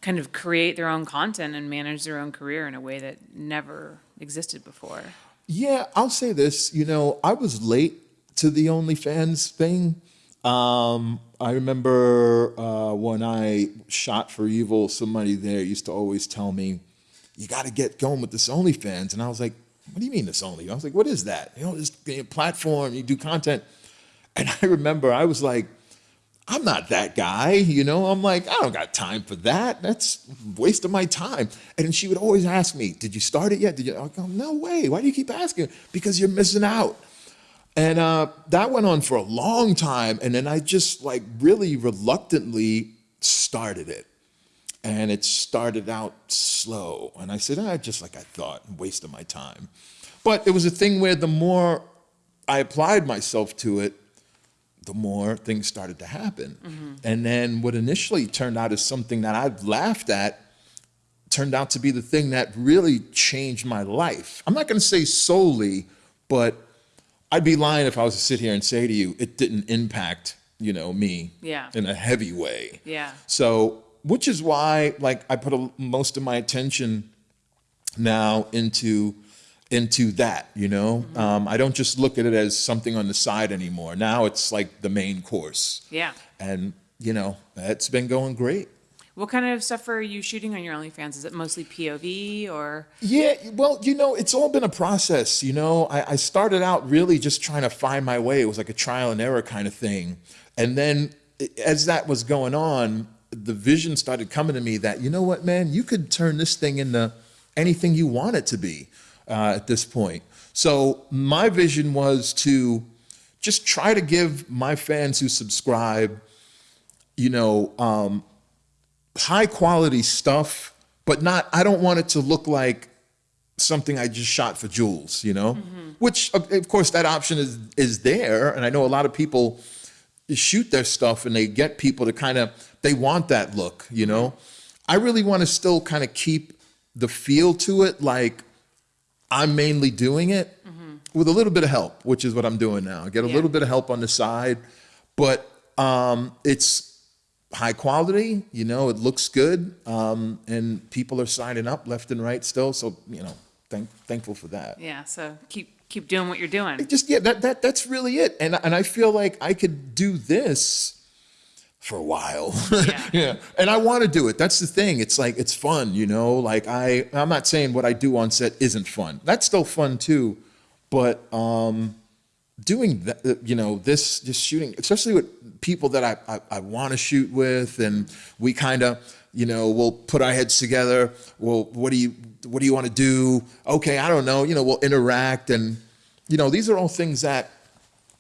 kind of create their own content and manage their own career in a way that never existed before. Yeah, I'll say this. You know, I was late to the OnlyFans thing. Um, I remember uh, when I shot for Evil, somebody there used to always tell me, "You got to get going with this OnlyFans," and I was like, "What do you mean this Only?" I was like, "What is that?" You know, this platform you do content, and I remember I was like. I'm not that guy, you know. I'm like, I don't got time for that. That's of my time. And she would always ask me, "Did you start it yet?" Did you? I go, "No way. Why do you keep asking?" Because you're missing out. And uh, that went on for a long time. And then I just like really reluctantly started it. And it started out slow. And I said, ah, just like I thought, waste of my time. But it was a thing where the more I applied myself to it, the more things started to happen. And then what initially turned out as something that I'd laughed at turned out to be the thing that really changed my life. I'm not going to say solely, but I'd be lying if I was to sit here and say to you it didn't impact, you know, me Yeah. in a heavy way. Yeah. So, which is why, like, I put a, most of my attention now into into that. You know, um, I don't just look at it as something on the side anymore. Now it's like the main course, Yeah. and you know, it's been going great. What kind of stuff are you shooting on your OnlyFans? Is it mostly POV or? Yeah, well, you know, it's all been a process. You know, I, I started out really just trying to find my way. It was like a trial and error kind of thing. And then as that was going on, the vision started coming to me that, you know what, man, you could turn this thing into anything you want it to be uh, at this point. So my vision was to just try to give my fans who subscribe, you know, um, high quality stuff, but not, I don't want it to look like something I just shot for Jules, you know? Mm-hmm. Which, of course, that option is, is there. And I know a lot of people shoot their stuff and they get people to kind of, they want that look, you know? I really want to still kind of keep the feel to it like I'm mainly doing it mm-hmm. with a little bit of help, which is what I'm doing now. I get a yeah. little bit of help on the side, but um, it's high quality. You know, it looks good, um, and people are signing up left and right still. So you know, thank, thankful for that. Yeah. So keep keep doing what you're doing. It just yeah, that that that's really it. And and I feel like I could do this for a while. [laughs] Yeah. [laughs] yeah. And I want to do it. That's the thing. It's like it's fun, you know? Like I I'm not saying what I do on set isn't fun. That's still fun too. But um doing that, uh, you know, this just shooting, especially with people that I, I, I want to shoot with, and we kind of, you know, we'll put our heads together. Well, what do you, what do you want to do? Okay, I don't know. You know, we'll interact, and you know, these are all things that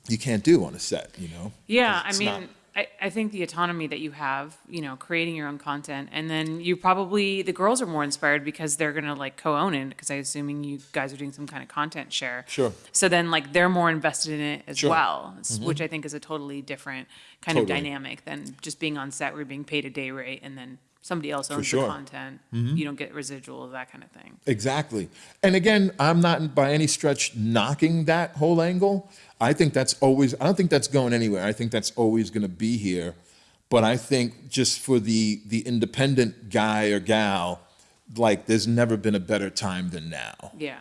you can't do on a set. You know. Yeah, I mean. I, I think the autonomy that you have, you know, creating your own content, and then you probably the girls are more inspired because they're gonna like co-own it because I'm assuming you guys are doing some kind of content share. Sure. So then like they're more invested in it as sure. well, mm-hmm. which I think is a totally different kind totally. of dynamic than just being on set where you're being paid a day rate and then somebody else owns sure. the content. Mm-hmm. You don't get residual that kind of thing. Exactly. And again, I'm not by any stretch knocking that whole angle. I think that's always, I don't think that's going anywhere. I think that's always going to be here. But I think just for the, the independent guy or gal, like there's never been a better time than now. Yeah.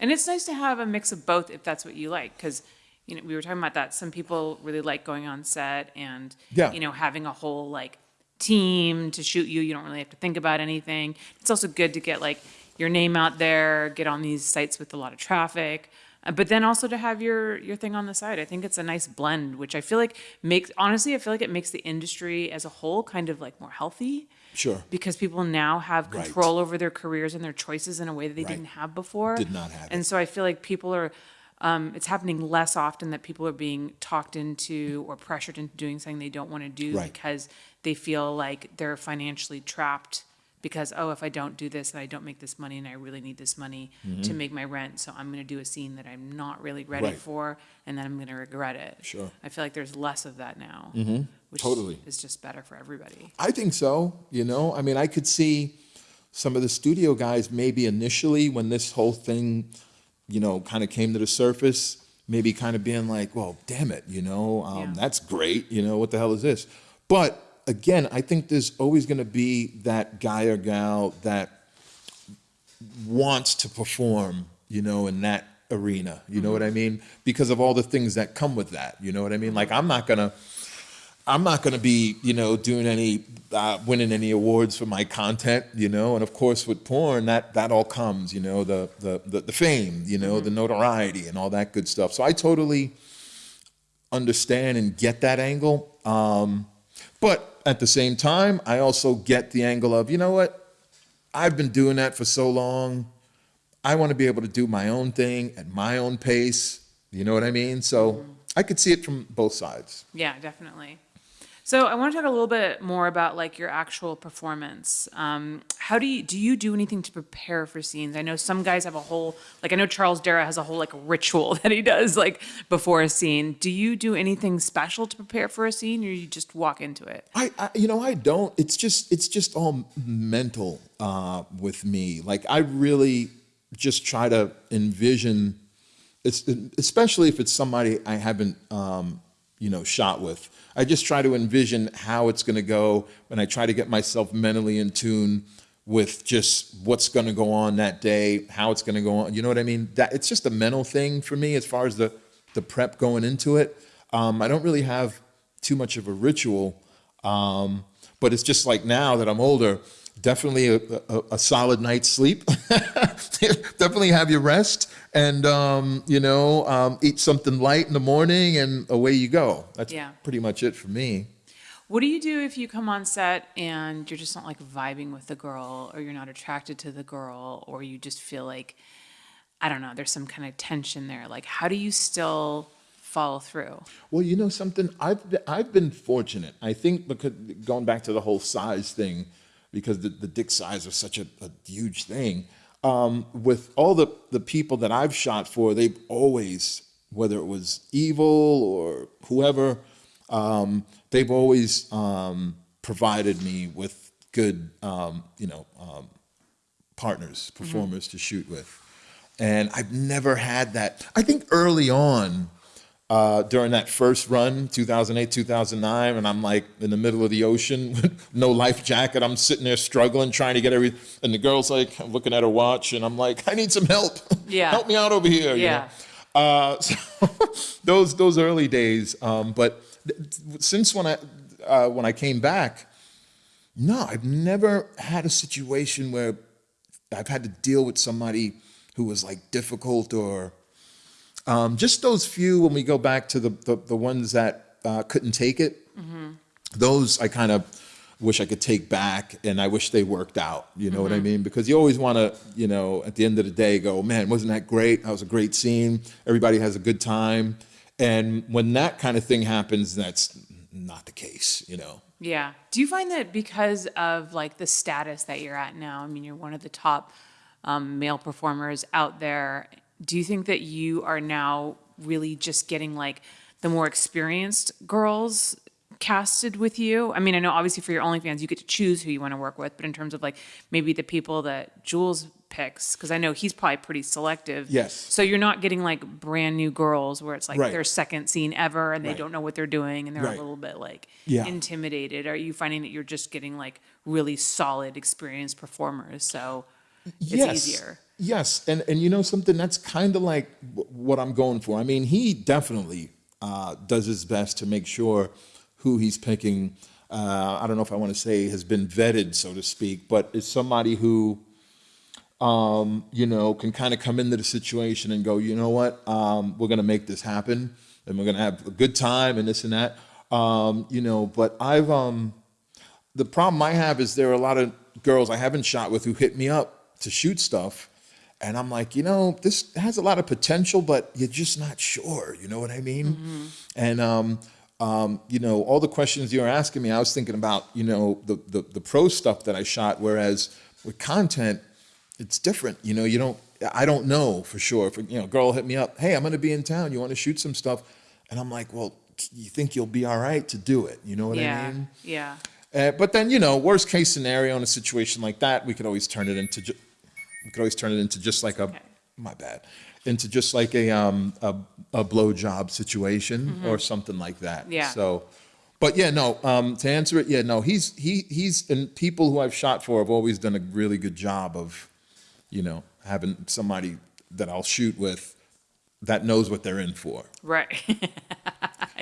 And it's nice to have a mix of both if that's what you like. Because, you know, we were talking about that. Some people really like going on set and, yeah. you know, having a whole like team to shoot you. You don't really have to think about anything. It's also good to get like your name out there, get on these sites with a lot of traffic. Uh, but then also to have your your thing on the side. I think it's a nice blend, which I feel like makes honestly, I feel like it makes the industry as a whole kind of like more healthy. Sure. Because people now have control right. over their careers and their choices in a way that they right. didn't have before. Did not have. And it. so I feel like people are. Um, it's happening less often that people are being talked into or pressured into doing something they don't want to do right. because they feel like they're financially trapped because oh if i don't do this and i don't make this money and i really need this money mm-hmm. to make my rent so i'm going to do a scene that i'm not really ready right. for and then i'm going to regret it sure i feel like there's less of that now mm-hmm. which totally is just better for everybody i think so you know i mean i could see some of the studio guys maybe initially when this whole thing you know kind of came to the surface maybe kind of being like well damn it you know um, yeah. that's great you know what the hell is this but again, I think there's always going to be that guy or gal that wants to perform, you know, in that arena. You know mm-hmm. what I mean? Because of all the things that come with that. You know what I mean? Like I'm not gonna, I'm not gonna be, you know, doing any, uh, winning any awards for my content. You know, and of course with porn, that that all comes. You know, the the the, the fame, you know, mm-hmm. the notoriety, and all that good stuff. So I totally understand and get that angle. Um, but at the same time, I also get the angle of, you know what? I've been doing that for so long. I want to be able to do my own thing at my own pace. You know what I mean? So mm-hmm. I could see it from both sides. Yeah, definitely. So I want to talk a little bit more about like your actual performance. Um, how do you do you do anything to prepare for scenes? I know some guys have a whole like I know Charles Dera has a whole like ritual [laughs] that he does like before a scene. Do you do anything special to prepare for a scene, or you just walk into it? I, I you know I don't. It's just it's just all mental uh, with me. Like I really just try to envision. It's, especially if it's somebody I haven't um, you know, shot with. I just try to envision how it's going to go and I try to get myself mentally in tune with just what's going to go on that day, how it's going to go on. You know what I mean? That it's just a mental thing for me as far as the the prep going into it. Um, I don't really have too much of a ritual, um, but it's just like now that I'm older, definitely a, a, a solid night's sleep. [laughs] definitely have your rest and, um, you know, um, eat something light in the morning and away you go. That's Yeah. pretty much it for me. What do you do if you come on set and you're just not like vibing with the girl, or you're not attracted to the girl, or you just feel like, I don't know, there's some kind of tension there? Like, how do you still follow through? Well, you know something, I've been, I've been fortunate. I think because going back to the whole size thing, because the, the dick size is such a, a huge thing. Um, with all the the people that I've shot for, they've always, whether it was evil or whoever, um, they've always um, provided me with good, um, you know, um, partners, performers to shoot with. And I've never had that. I think early on, uh, during that first run, 2008, 2009, and I'm like in the middle of the ocean with [laughs] no life jacket. I'm sitting there struggling, trying to get everything. And the girl's like I'm looking at her watch, and I'm like, I need some help. [laughs] Yeah. help me out over here. you Yeah. know? Uh, [laughs] so those those early days. Um, but th- since when I uh, when I came back, no, I've never had a situation where I've had to deal with somebody who was like difficult or um, just those few when we go back to the the, the ones that uh, couldn't take it. Those I kind of wish I could take back, and I wish they worked out. You know what I mean? Because you always want to, you know, at the end of the day, go, man, wasn't that great? That was a great scene. Everybody has a good time, and when that kind of thing happens, that's not the case. You know. Yeah. Do you find that because of like the status that you're at now? I mean, you're one of the top um, male performers out there. Do you think that you are now really just getting like the more experienced girls casted with you? I mean, I know obviously for your OnlyFans, you get to choose who you want to work with, but in terms of like maybe the people that Jules picks, because I know he's probably pretty selective. Yes. So you're not getting like brand new girls where it's like Right. their second scene ever and they Right. don't know what they're doing and they're Right. a little bit like Yeah. intimidated? Are you finding that you're just getting like really solid, experienced performers? So it's easier. Yes, and and you know something that's kind of like what I'm going for. I mean, he definitely uh, does his best to make sure who he's picking. Uh, I don't know if I want to say has been vetted, so to speak, but is somebody who, um, you know, can kind of come into the situation and go, you know what, um, we're going to make this happen, and we're going to have a good time, and this and that. Um, you know, but I've um, the problem I have is there are a lot of girls I haven't shot with who hit me up to shoot stuff. And I'm like, you know, this has a lot of potential, but you're just not sure. You know what I mean? And, um, um, you know, all the questions you were asking me, I was thinking about, you know, the, the, the pro stuff that I shot. Whereas with content, it's different. You know, you don't, I don't know for sure. If, you know, girl hit me up, hey, I'm going to be in town. You want to shoot some stuff? And I'm like, well, you think you'll be all right to do it? You know what yeah. I mean? Yeah. Uh, but then, you know, worst case scenario in a situation like that, we could always turn it into, we could always turn it into just like a, Okay. my bad, into just like a, um, a, a blowjob situation or something like that. Yeah. So, but yeah, no, um, to answer it, yeah, no, he's, he, he's, and people who I've shot for have always done a really good job of, you know, having somebody that I'll shoot with that knows what they're in for. Right. [laughs]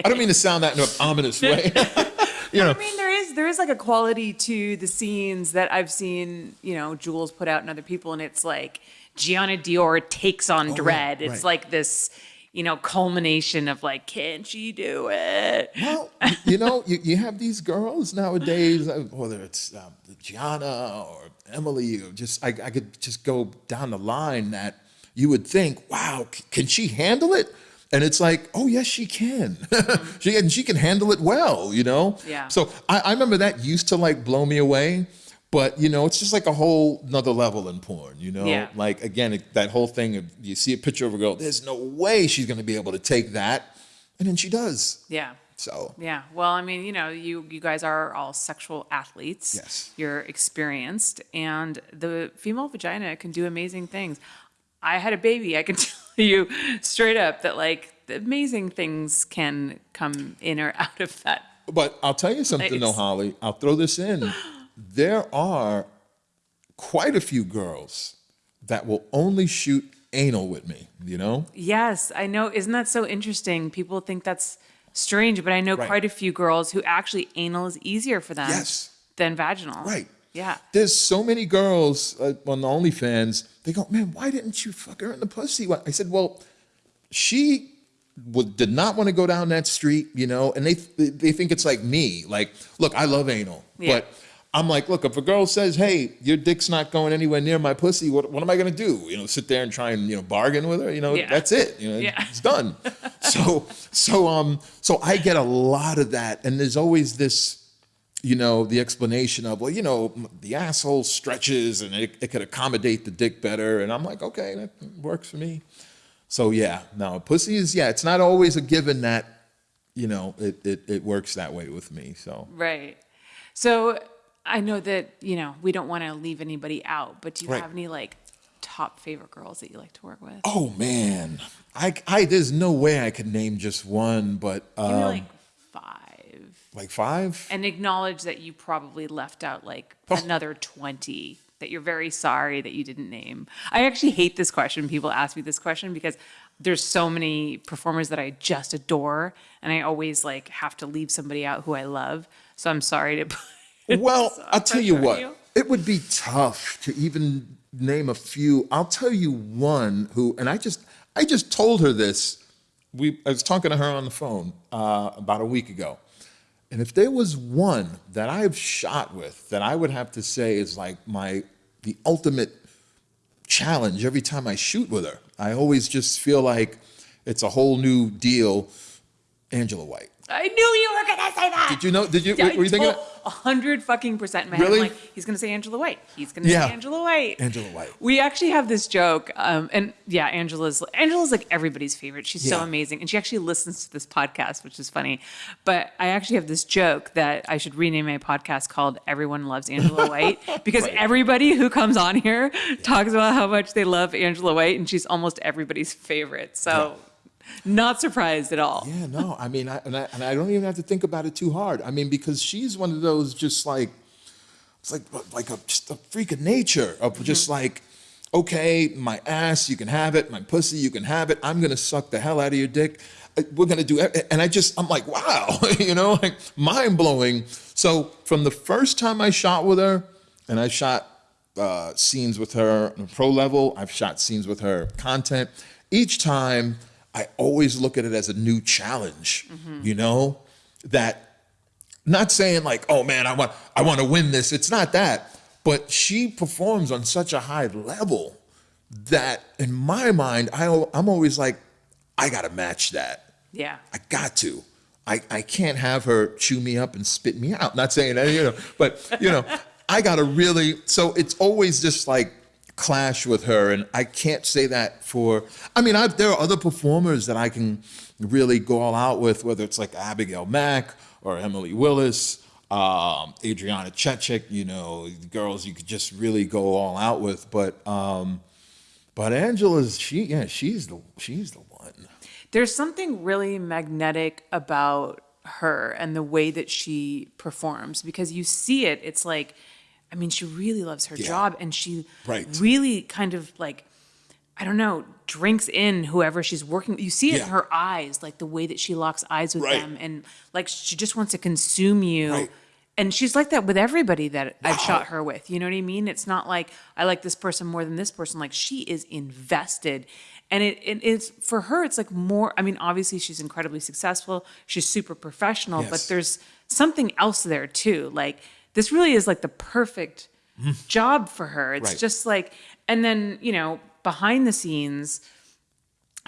I don't mean to sound that in an ominous way. [laughs] you know, I mean, there is there is like a quality to the scenes that I've seen, you know, Jules put out and other people, and it's like Gianna Dior takes on Oh, Dredd. right, It's right. like this, you know, culmination of like, can she do it? Well, you know, you, you have these girls nowadays, uh, whether it's um, Gianna or Emily, or just I, I could just go down the line that you would think, wow, can she handle it? And it's like, oh yes, she can. [laughs] she and she can handle it well, you know. Yeah. So I, I remember that used to like blow me away, but you know, it's just like a whole another level in porn, you know. Yeah. Like again, it, that whole thing of you see a picture of a girl, there's no way she's going to be able to take that, and then she does. Yeah. So Yeah. Well, I mean, you know, you you guys are all sexual athletes. Yes. You're experienced, and the female vagina can do amazing things. I had a baby. I can [laughs] tell you straight up that like the amazing things can come in or out of that. But I'll tell you something, though, Holly. I'll throw this in. There are quite a few girls that will only shoot anal with me. You know? Yes, I know. Isn't that so interesting? People think that's strange, but I know Right. quite a few girls who actually anal is easier for them Yes. than vaginal. Right. Yeah. There's so many girls uh, on the OnlyFans. They go, man, why didn't you fuck her in the pussy? I said, well, she would, did not want to go down that street, you know, and they they think it's like me. Like, look, I love anal, Yeah. but I'm like, look, if a girl says, hey, your dick's not going anywhere near my pussy, what, what am I gonna do? You know, sit there and try and you know bargain with her? You know, Yeah. that's it. You know, Yeah. it's done. [laughs] so so um so I get a lot of that, and there's always this you know, the explanation of, well, you know, the asshole stretches and it, it could accommodate the dick better. And I'm like, okay, that works for me. So yeah, no, pussy is, yeah, it's not always a given that, you know, it, it, it works that way with me. So Right. So I know that, you know, we don't want to leave anybody out, but do you Right. have any like top favorite girls that you like to work with? oh man, I, I, there's no way I could name just one, but um, like five. Like five. And acknowledge that you probably left out like Oh. another 20 that you're very sorry that you didn't name. I actually hate this question. People ask me this question because there's so many performers that I just adore and I always like have to leave somebody out who I love. So I'm sorry to [laughs] Well, I'll tell you what, you. it would be tough to even name a few. I'll tell you one who, and I just, I just told her this. We, I was talking to her on the phone uh, about a week ago, and if there was one that I've shot with that I would have to say is like my, the ultimate challenge every time I shoot with her. I always just feel like it's a whole new deal. Angela White. I knew you were gonna say that. Did you know? Did you? Were you thinking? A hundred fucking percent. In my head, Really? I'm like, he's gonna say Angela White. He's gonna Yeah. say Angela White. Angela White. We actually have this joke, um, and yeah, Angela's Angela's like everybody's favorite. She's so amazing, and she actually listens to this podcast, which is funny. But I actually have this joke that I should rename my podcast called "Everyone Loves Angela [laughs] White" because everybody who comes on here talks about how much they love Angela White, and she's almost everybody's favorite. So, not surprised at all. Yeah, no, I mean, I, and, I, and I don't even have to think about it too hard. I mean, because she's one of those just like, it's like like a just a freak of nature of just like, okay, my ass, you can have it, my pussy, you can have it. I'm gonna suck the hell out of your dick. Uh, We're gonna do, it. and I just, I'm like, wow, [laughs] you know, like mind blowing. So from the first time I shot with her, and I shot uh, scenes with her on pro level. I've shot scenes with her content. Each time, I always look at it as a new challenge. Mm-hmm. You know, that not saying like, oh man, I want I want to win this. It's not that, but she performs on such a high level that in my mind, I I'm always like, I gotta match that. Yeah. I got to. I, I can't have her chew me up and spit me out. Not saying that, you know, but you know, I gotta really so it's always just like clash with her and I can't say that for I mean I've, there are other performers that I can really go all out with, whether it's like Abigail Mac or Emily Willis, um, Adriana Chechik, you know, girls you could just really go all out with. But um, but Angela's she yeah, she's the she's the one. There's something really magnetic about her and the way that she performs because you see it. It's like, I mean, she really loves her Yeah. job and she Right. really kind of like, I don't know, drinks in whoever she's working. You see it Yeah. in her eyes, like the way that she locks eyes with Right. them, and like she just wants to consume you. Right. And she's like that with everybody that I've shot her with. You know what I mean? It's not like I like this person more than this person. Like she is invested. And it, it is for her, it's like more. I mean, obviously she's incredibly successful. She's super professional, but there's something else there too. Like this really is like the perfect job for her. It's Mm-hmm. Right. just like, and then, you know, behind the scenes,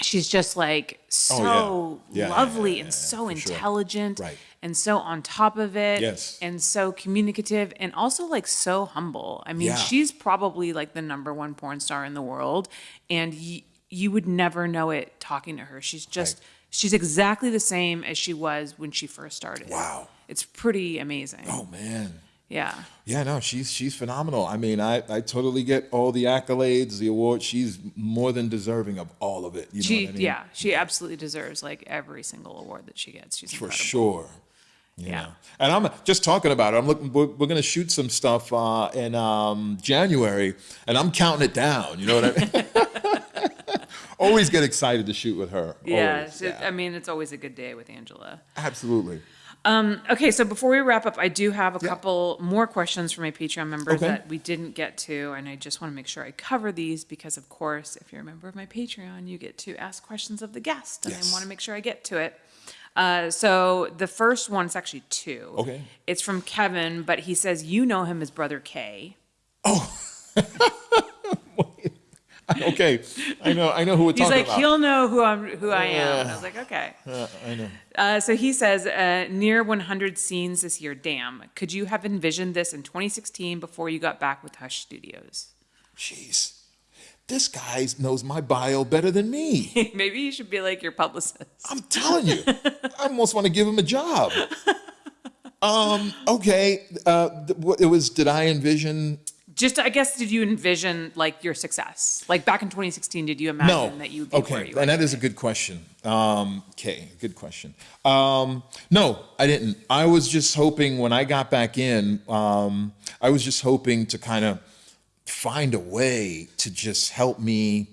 she's just like so Oh, yeah. Yeah, lovely yeah, and so for sure. intelligent Right. and so on top of it Yes. and so communicative and also like so humble. I mean, she's probably like the number one porn star in the world and y- you would never know it talking to her. She's just Right. she's exactly the same as she was when she first started. Wow. It's pretty amazing. Oh man. Yeah. Yeah, no, she's she's phenomenal. I mean, I, I totally get all the accolades, the awards. She's more than deserving of all of it. You know She what I mean? yeah, she absolutely deserves like every single award that she gets. She's for incredible. sure. you Yeah. know. And I'm just talking about it. I'm looking. We're, we're going to shoot some stuff uh, in um, January, and I'm counting it down. You know what I mean? [laughs] Always get excited to shoot with her. Yeah, it- I mean, it's always a good day with Angela. absolutely. Okay, so before we wrap up, I do have a couple more questions from my Patreon members Okay. that we didn't get to, and I just want to make sure I cover these because, of course, if you're a member of my Patreon, you get to ask questions of the guest, and Yes. I want to make sure I get to it. Uh, so the first one is actually two. Okay. It's from Kevin, but he says you know him as Brother K. [laughs] [laughs] Okay, I know, I know who we're He's talking like, about. he'll know who I'm, who I am. And I was like, okay. Uh, I know. Uh, so he says, uh, near 100 scenes this year. Damn. Could you have envisioned this in 2016 before you got back with Hush Studios? Jeez, this guy knows my bio better than me. [laughs] Maybe you should be like your publicist. I'm telling you, [laughs] I almost want to give him a job. Um, okay, uh, it was, did I envision? Just, I guess, did you envision like your success? Like back in 2016, did you imagine No. that you would be Okay, and that is a good question. Um, okay, good question. Um, no, I didn't. I was just hoping when I got back in, um, I was just hoping to kind of find a way to just help me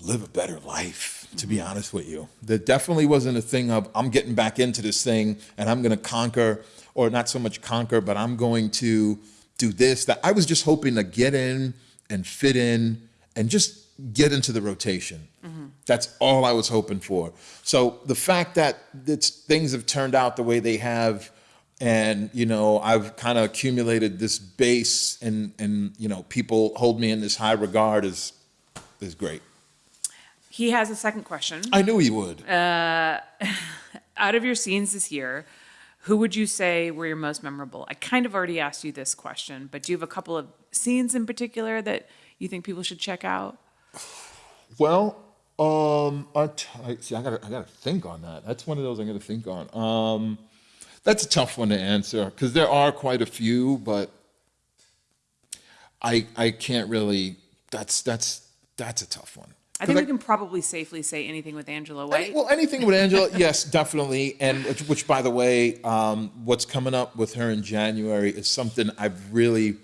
live a better life, to be honest with you. There definitely wasn't a thing of, I'm getting back into this thing and I'm going to conquer, or not so much conquer, but I'm going to do this, that. I was just hoping to get in and fit in and just get into the rotation. Mm-hmm. That's all I was hoping for. So the fact that it's, things have turned out the way they have, and you know I've kind of accumulated this base, and and you know people hold me in this high regard is is great. He has a second question. I knew he would. Uh, [laughs] out of your scenes this year, who would you say were your most memorable? I kind of already asked you this question, but do you have a couple of scenes in particular that you think people should check out? Well, um, I, see, I gotta, I gotta think on that. That's one of those I gotta think on. Um, that's a tough one to answer because there are quite a few, but I, I can't really. That's that's that's a tough one. I think we can probably safely say anything with Angela Any- Well, anything with Angela, [laughs] yes, definitely. And which, which by the way, um, what's coming up with her in January is something I've really.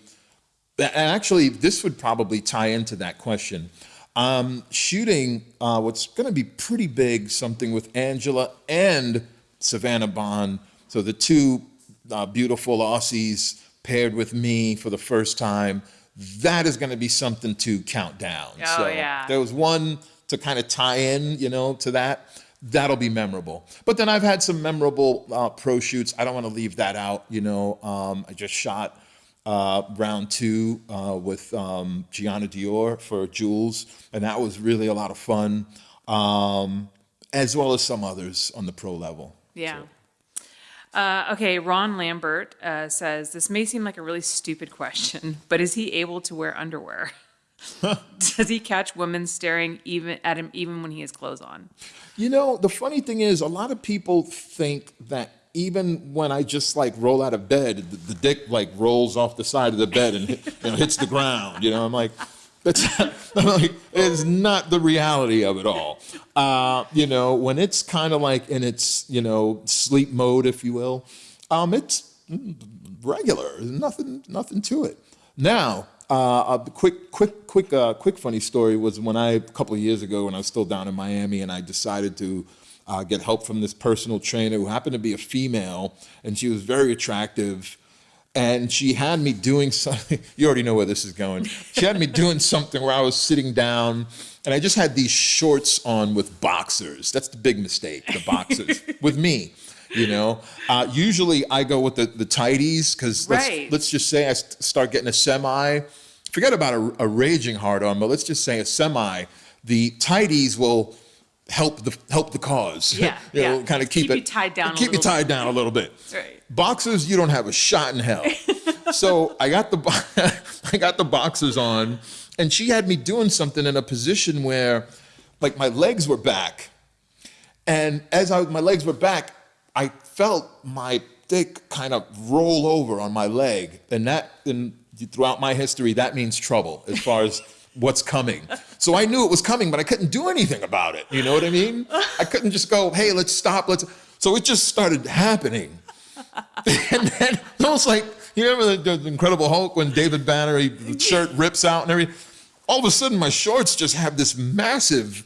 And actually, this would probably tie into that question. Um, shooting uh, what's going to be pretty big, something with Angela and Savannah Bond. So the two uh, beautiful Aussies paired with me for the first time. That is going to be something to count down. Oh, so yeah. There was one to kind of tie in, you know, to that. That'll be memorable. But then I've had some memorable uh, pro shoots. I don't want to leave that out. You know, um, I just shot uh, round two uh, with um, Gianna Dior for Jules, and that was really a lot of fun, um, as well as some others on the pro level. Yeah. Uh, okay, Ron Lambert uh, says this may seem like a really stupid question, [laughs] but is he able to wear underwear? [laughs] Does he catch women staring even at him even when he has clothes on? You know, the funny thing is, a lot of people think that even when I just like roll out of bed, the, the dick like rolls off the side of the bed and hit, you know, hits the ground. You know, I'm like, that's [laughs] like, it's not the reality of it all. Uh, you know, when it's kind of like in its you know sleep mode, if you will, um, it's regular. Nothing, nothing to it. Now, uh, a quick, quick, quick, uh, quick funny story was when I a couple of years ago when I was still down in Miami and I decided to uh, get help from this personal trainer who happened to be a female and she was very attractive. And she had me doing [laughs] something. You already know where this is going. She had me doing something where I was sitting down, and I just had these shorts on with boxers. That's the big mistake. The boxers [laughs] with me. You know, uh, usually I go with the the tighties because let's, Right. let's just say I start getting a semi. Forget about a, a raging hard on, but let's just say a semi. The tighties will help the help the cause. Yeah, [laughs] you know, yeah. kind of keep, Keep it you tied down a Keep you tied down a little bit. [laughs] Right. Boxers, you don't have a shot in hell. [laughs] so I got the I got the boxers on, and she had me doing something in a position where, like, my legs were back, and as I my legs were back, I felt my dick kind of roll over on my leg, and that and throughout my history that means trouble as far as what's coming. So I knew it was coming, but I couldn't do anything about it. You know what I mean? I couldn't just go, "Hey, let's stop." Let's. So it just started happening, [laughs] and then it's almost like you remember the, the Incredible Hulk when David Banner he, the shirt rips out and everything. All of a sudden, my shorts just have this massive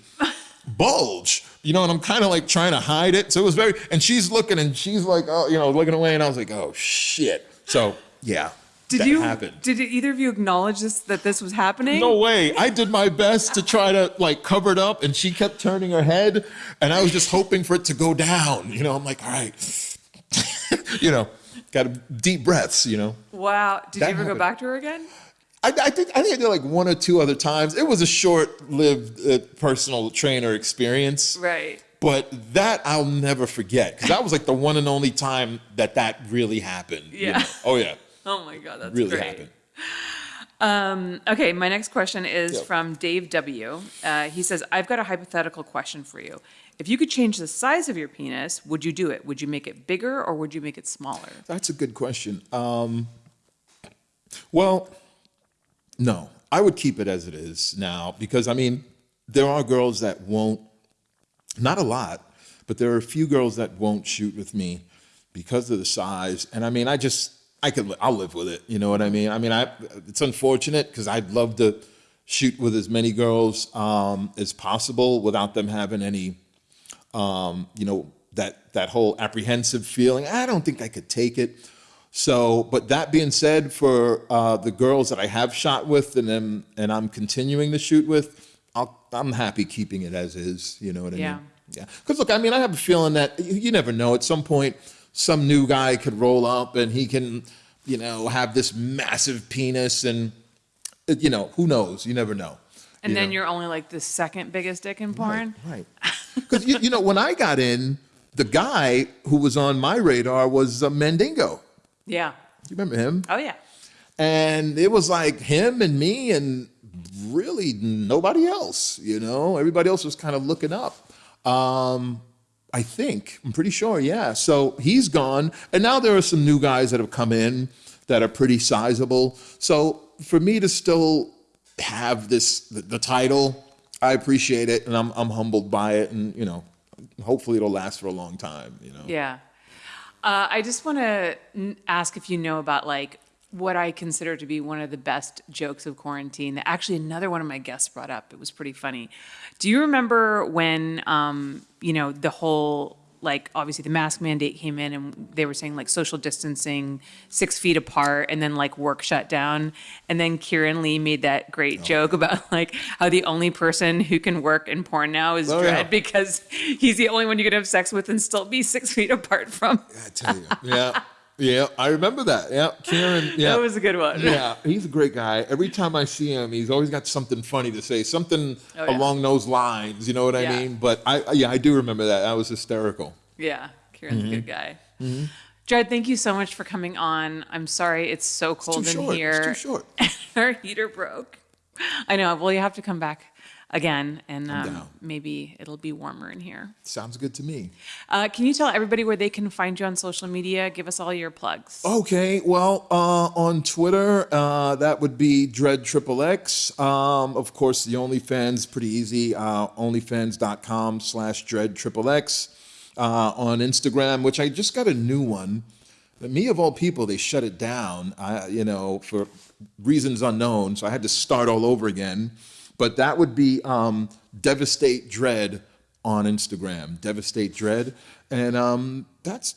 bulge, you know, and I'm kind of like trying to hide it. So it was very, and she's looking and she's like, oh, you know, looking away, and I was like, oh shit. So yeah. Did that you? happened. Did either of you acknowledge this that this was happening? No way. I did my best to try to like cover it up, and she kept turning her head, and I was just hoping for it to go down. You know, I'm like, all right, [laughs] you know, got a deep breaths. You know. Wow. Did That you ever go back to her again? I, I think I think I did like one or two other times. It was a short-lived uh, personal trainer experience, Right. but that I'll never forget because that was like the one and only time that that really happened. you Yeah. know. Oh yeah, Oh my god, that's really great. happened. Um, okay, my next question is Yep. from Dave W. Uh, he says, I've got a hypothetical question for you. If you could change the size of your penis, would you do it? Would you make it bigger or would you make it smaller? That's a good question. Um, well, no, I would keep it as it is now because I mean, there are girls that won't, not a lot, but there are a few girls that won't shoot with me because of the size. And I mean, I just, I could, I'll live with it. You know what I mean? I mean, I, it's unfortunate because I'd love to shoot with as many girls um, as possible without them having any um, you know, that that whole apprehensive feeling. I don't think I could take it. So, but that being said, for uh, the girls that I have shot with and am, and I'm continuing to shoot with, I'll, I'm happy keeping it as is. You know what I Yeah. mean? Yeah. Because look, I mean, I have a feeling that you, you never know. At some point, some new guy could roll up and he can, you know, have this massive penis and, you know, who knows? You never know. And you then know? you're only like the second biggest dick in porn? Right. Because you, you know, when I got in, the guy who was on my radar was uh, Mandingo. Yeah. You remember him? Oh, yeah. And it was like him and me and really nobody else. You know, everybody else was kind of looking up. Um, I think I'm pretty sure. Yeah. So he's gone, and now there are some new guys that have come in that are pretty sizable. So for me to still have this the, the title, I appreciate it, and I'm I'm humbled by it, and you know, hopefully it'll last for a long time. You know. Yeah. Uh, I just want to ask if you know about like what I consider to be one of the best jokes of quarantine that actually another one of my guests brought up. It was pretty funny. Do you remember when, um, you know, the whole, like, obviously the mask mandate came in and they were saying like social distancing, six feet apart, and then like work shut down. And then Kieran Lee made that Oh. great joke about like how the only person who can work in porn now is Oh, yeah. Because he's the only one you can have sex with and still be six feet apart from. I tell you. Yeah. [laughs] Yeah. I remember that. Yeah. Kieran. [laughs] Yeah. That was a good one. Yeah, he's a great guy. Every time I see him, he's always got something funny to say, something Oh, yeah. along those lines. You know what I Yeah. mean? But I, yeah, I do remember that. That was hysterical. Yeah, Kieran's Mm-hmm. a good guy. Jared, thank you so much for coming on. I'm sorry it's so cold too in short. here. It's too short. [laughs] Our heater broke. I know. Well, you have to come back again, and um, down. maybe it'll be warmer in here. Sounds good to me. Uh, can you tell everybody where they can find you on social media? Give us all your plugs. Okay, well, uh, on Twitter, uh, that would be Dredd Triple X. Um, of course, the OnlyFans, pretty easy. Uh, OnlyFans.com slash Dredd Triple X. Uh, on Instagram, which I just got a new one. But me of all people, they shut it down. I, you know, for reasons unknown. So I had to start all over again. But that would be um, Devastate Dredd on Instagram. Devastate Dredd, and um, that's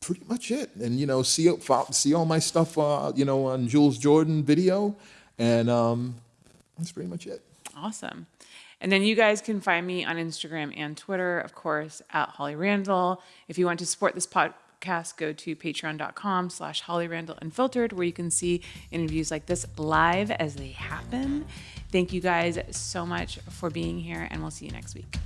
pretty much it. And you know, see see all my stuff, uh, you know, on Jules Jordan video, and um, that's pretty much it. Awesome. And then you guys can find me on Instagram and Twitter, of course, at Holly Randall. If you want to support this podcast, go to patreon.com slash Holly Randall Unfiltered, where you can see interviews like this live as they happen. Thank you guys so much for being here, and we'll see you next week.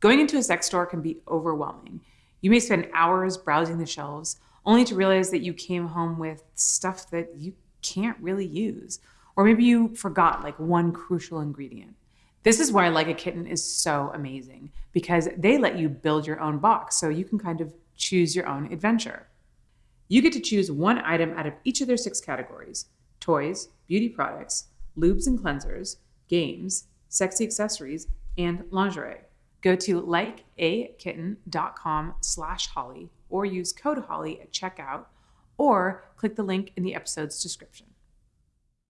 Going into a sex store can be overwhelming. You may spend hours browsing the shelves only to realize that you came home with stuff that you can't really use. Or maybe you forgot like one crucial ingredient. This is why Like a Kitten is so amazing because they let you build your own box so you can kind of choose your own adventure. You get to choose one item out of each of their six categories toys, beauty products, lubes and cleansers, games, sexy accessories, and lingerie. Go to likeakitten.com slash holly or use code holly at checkout or click the link in the episode's description.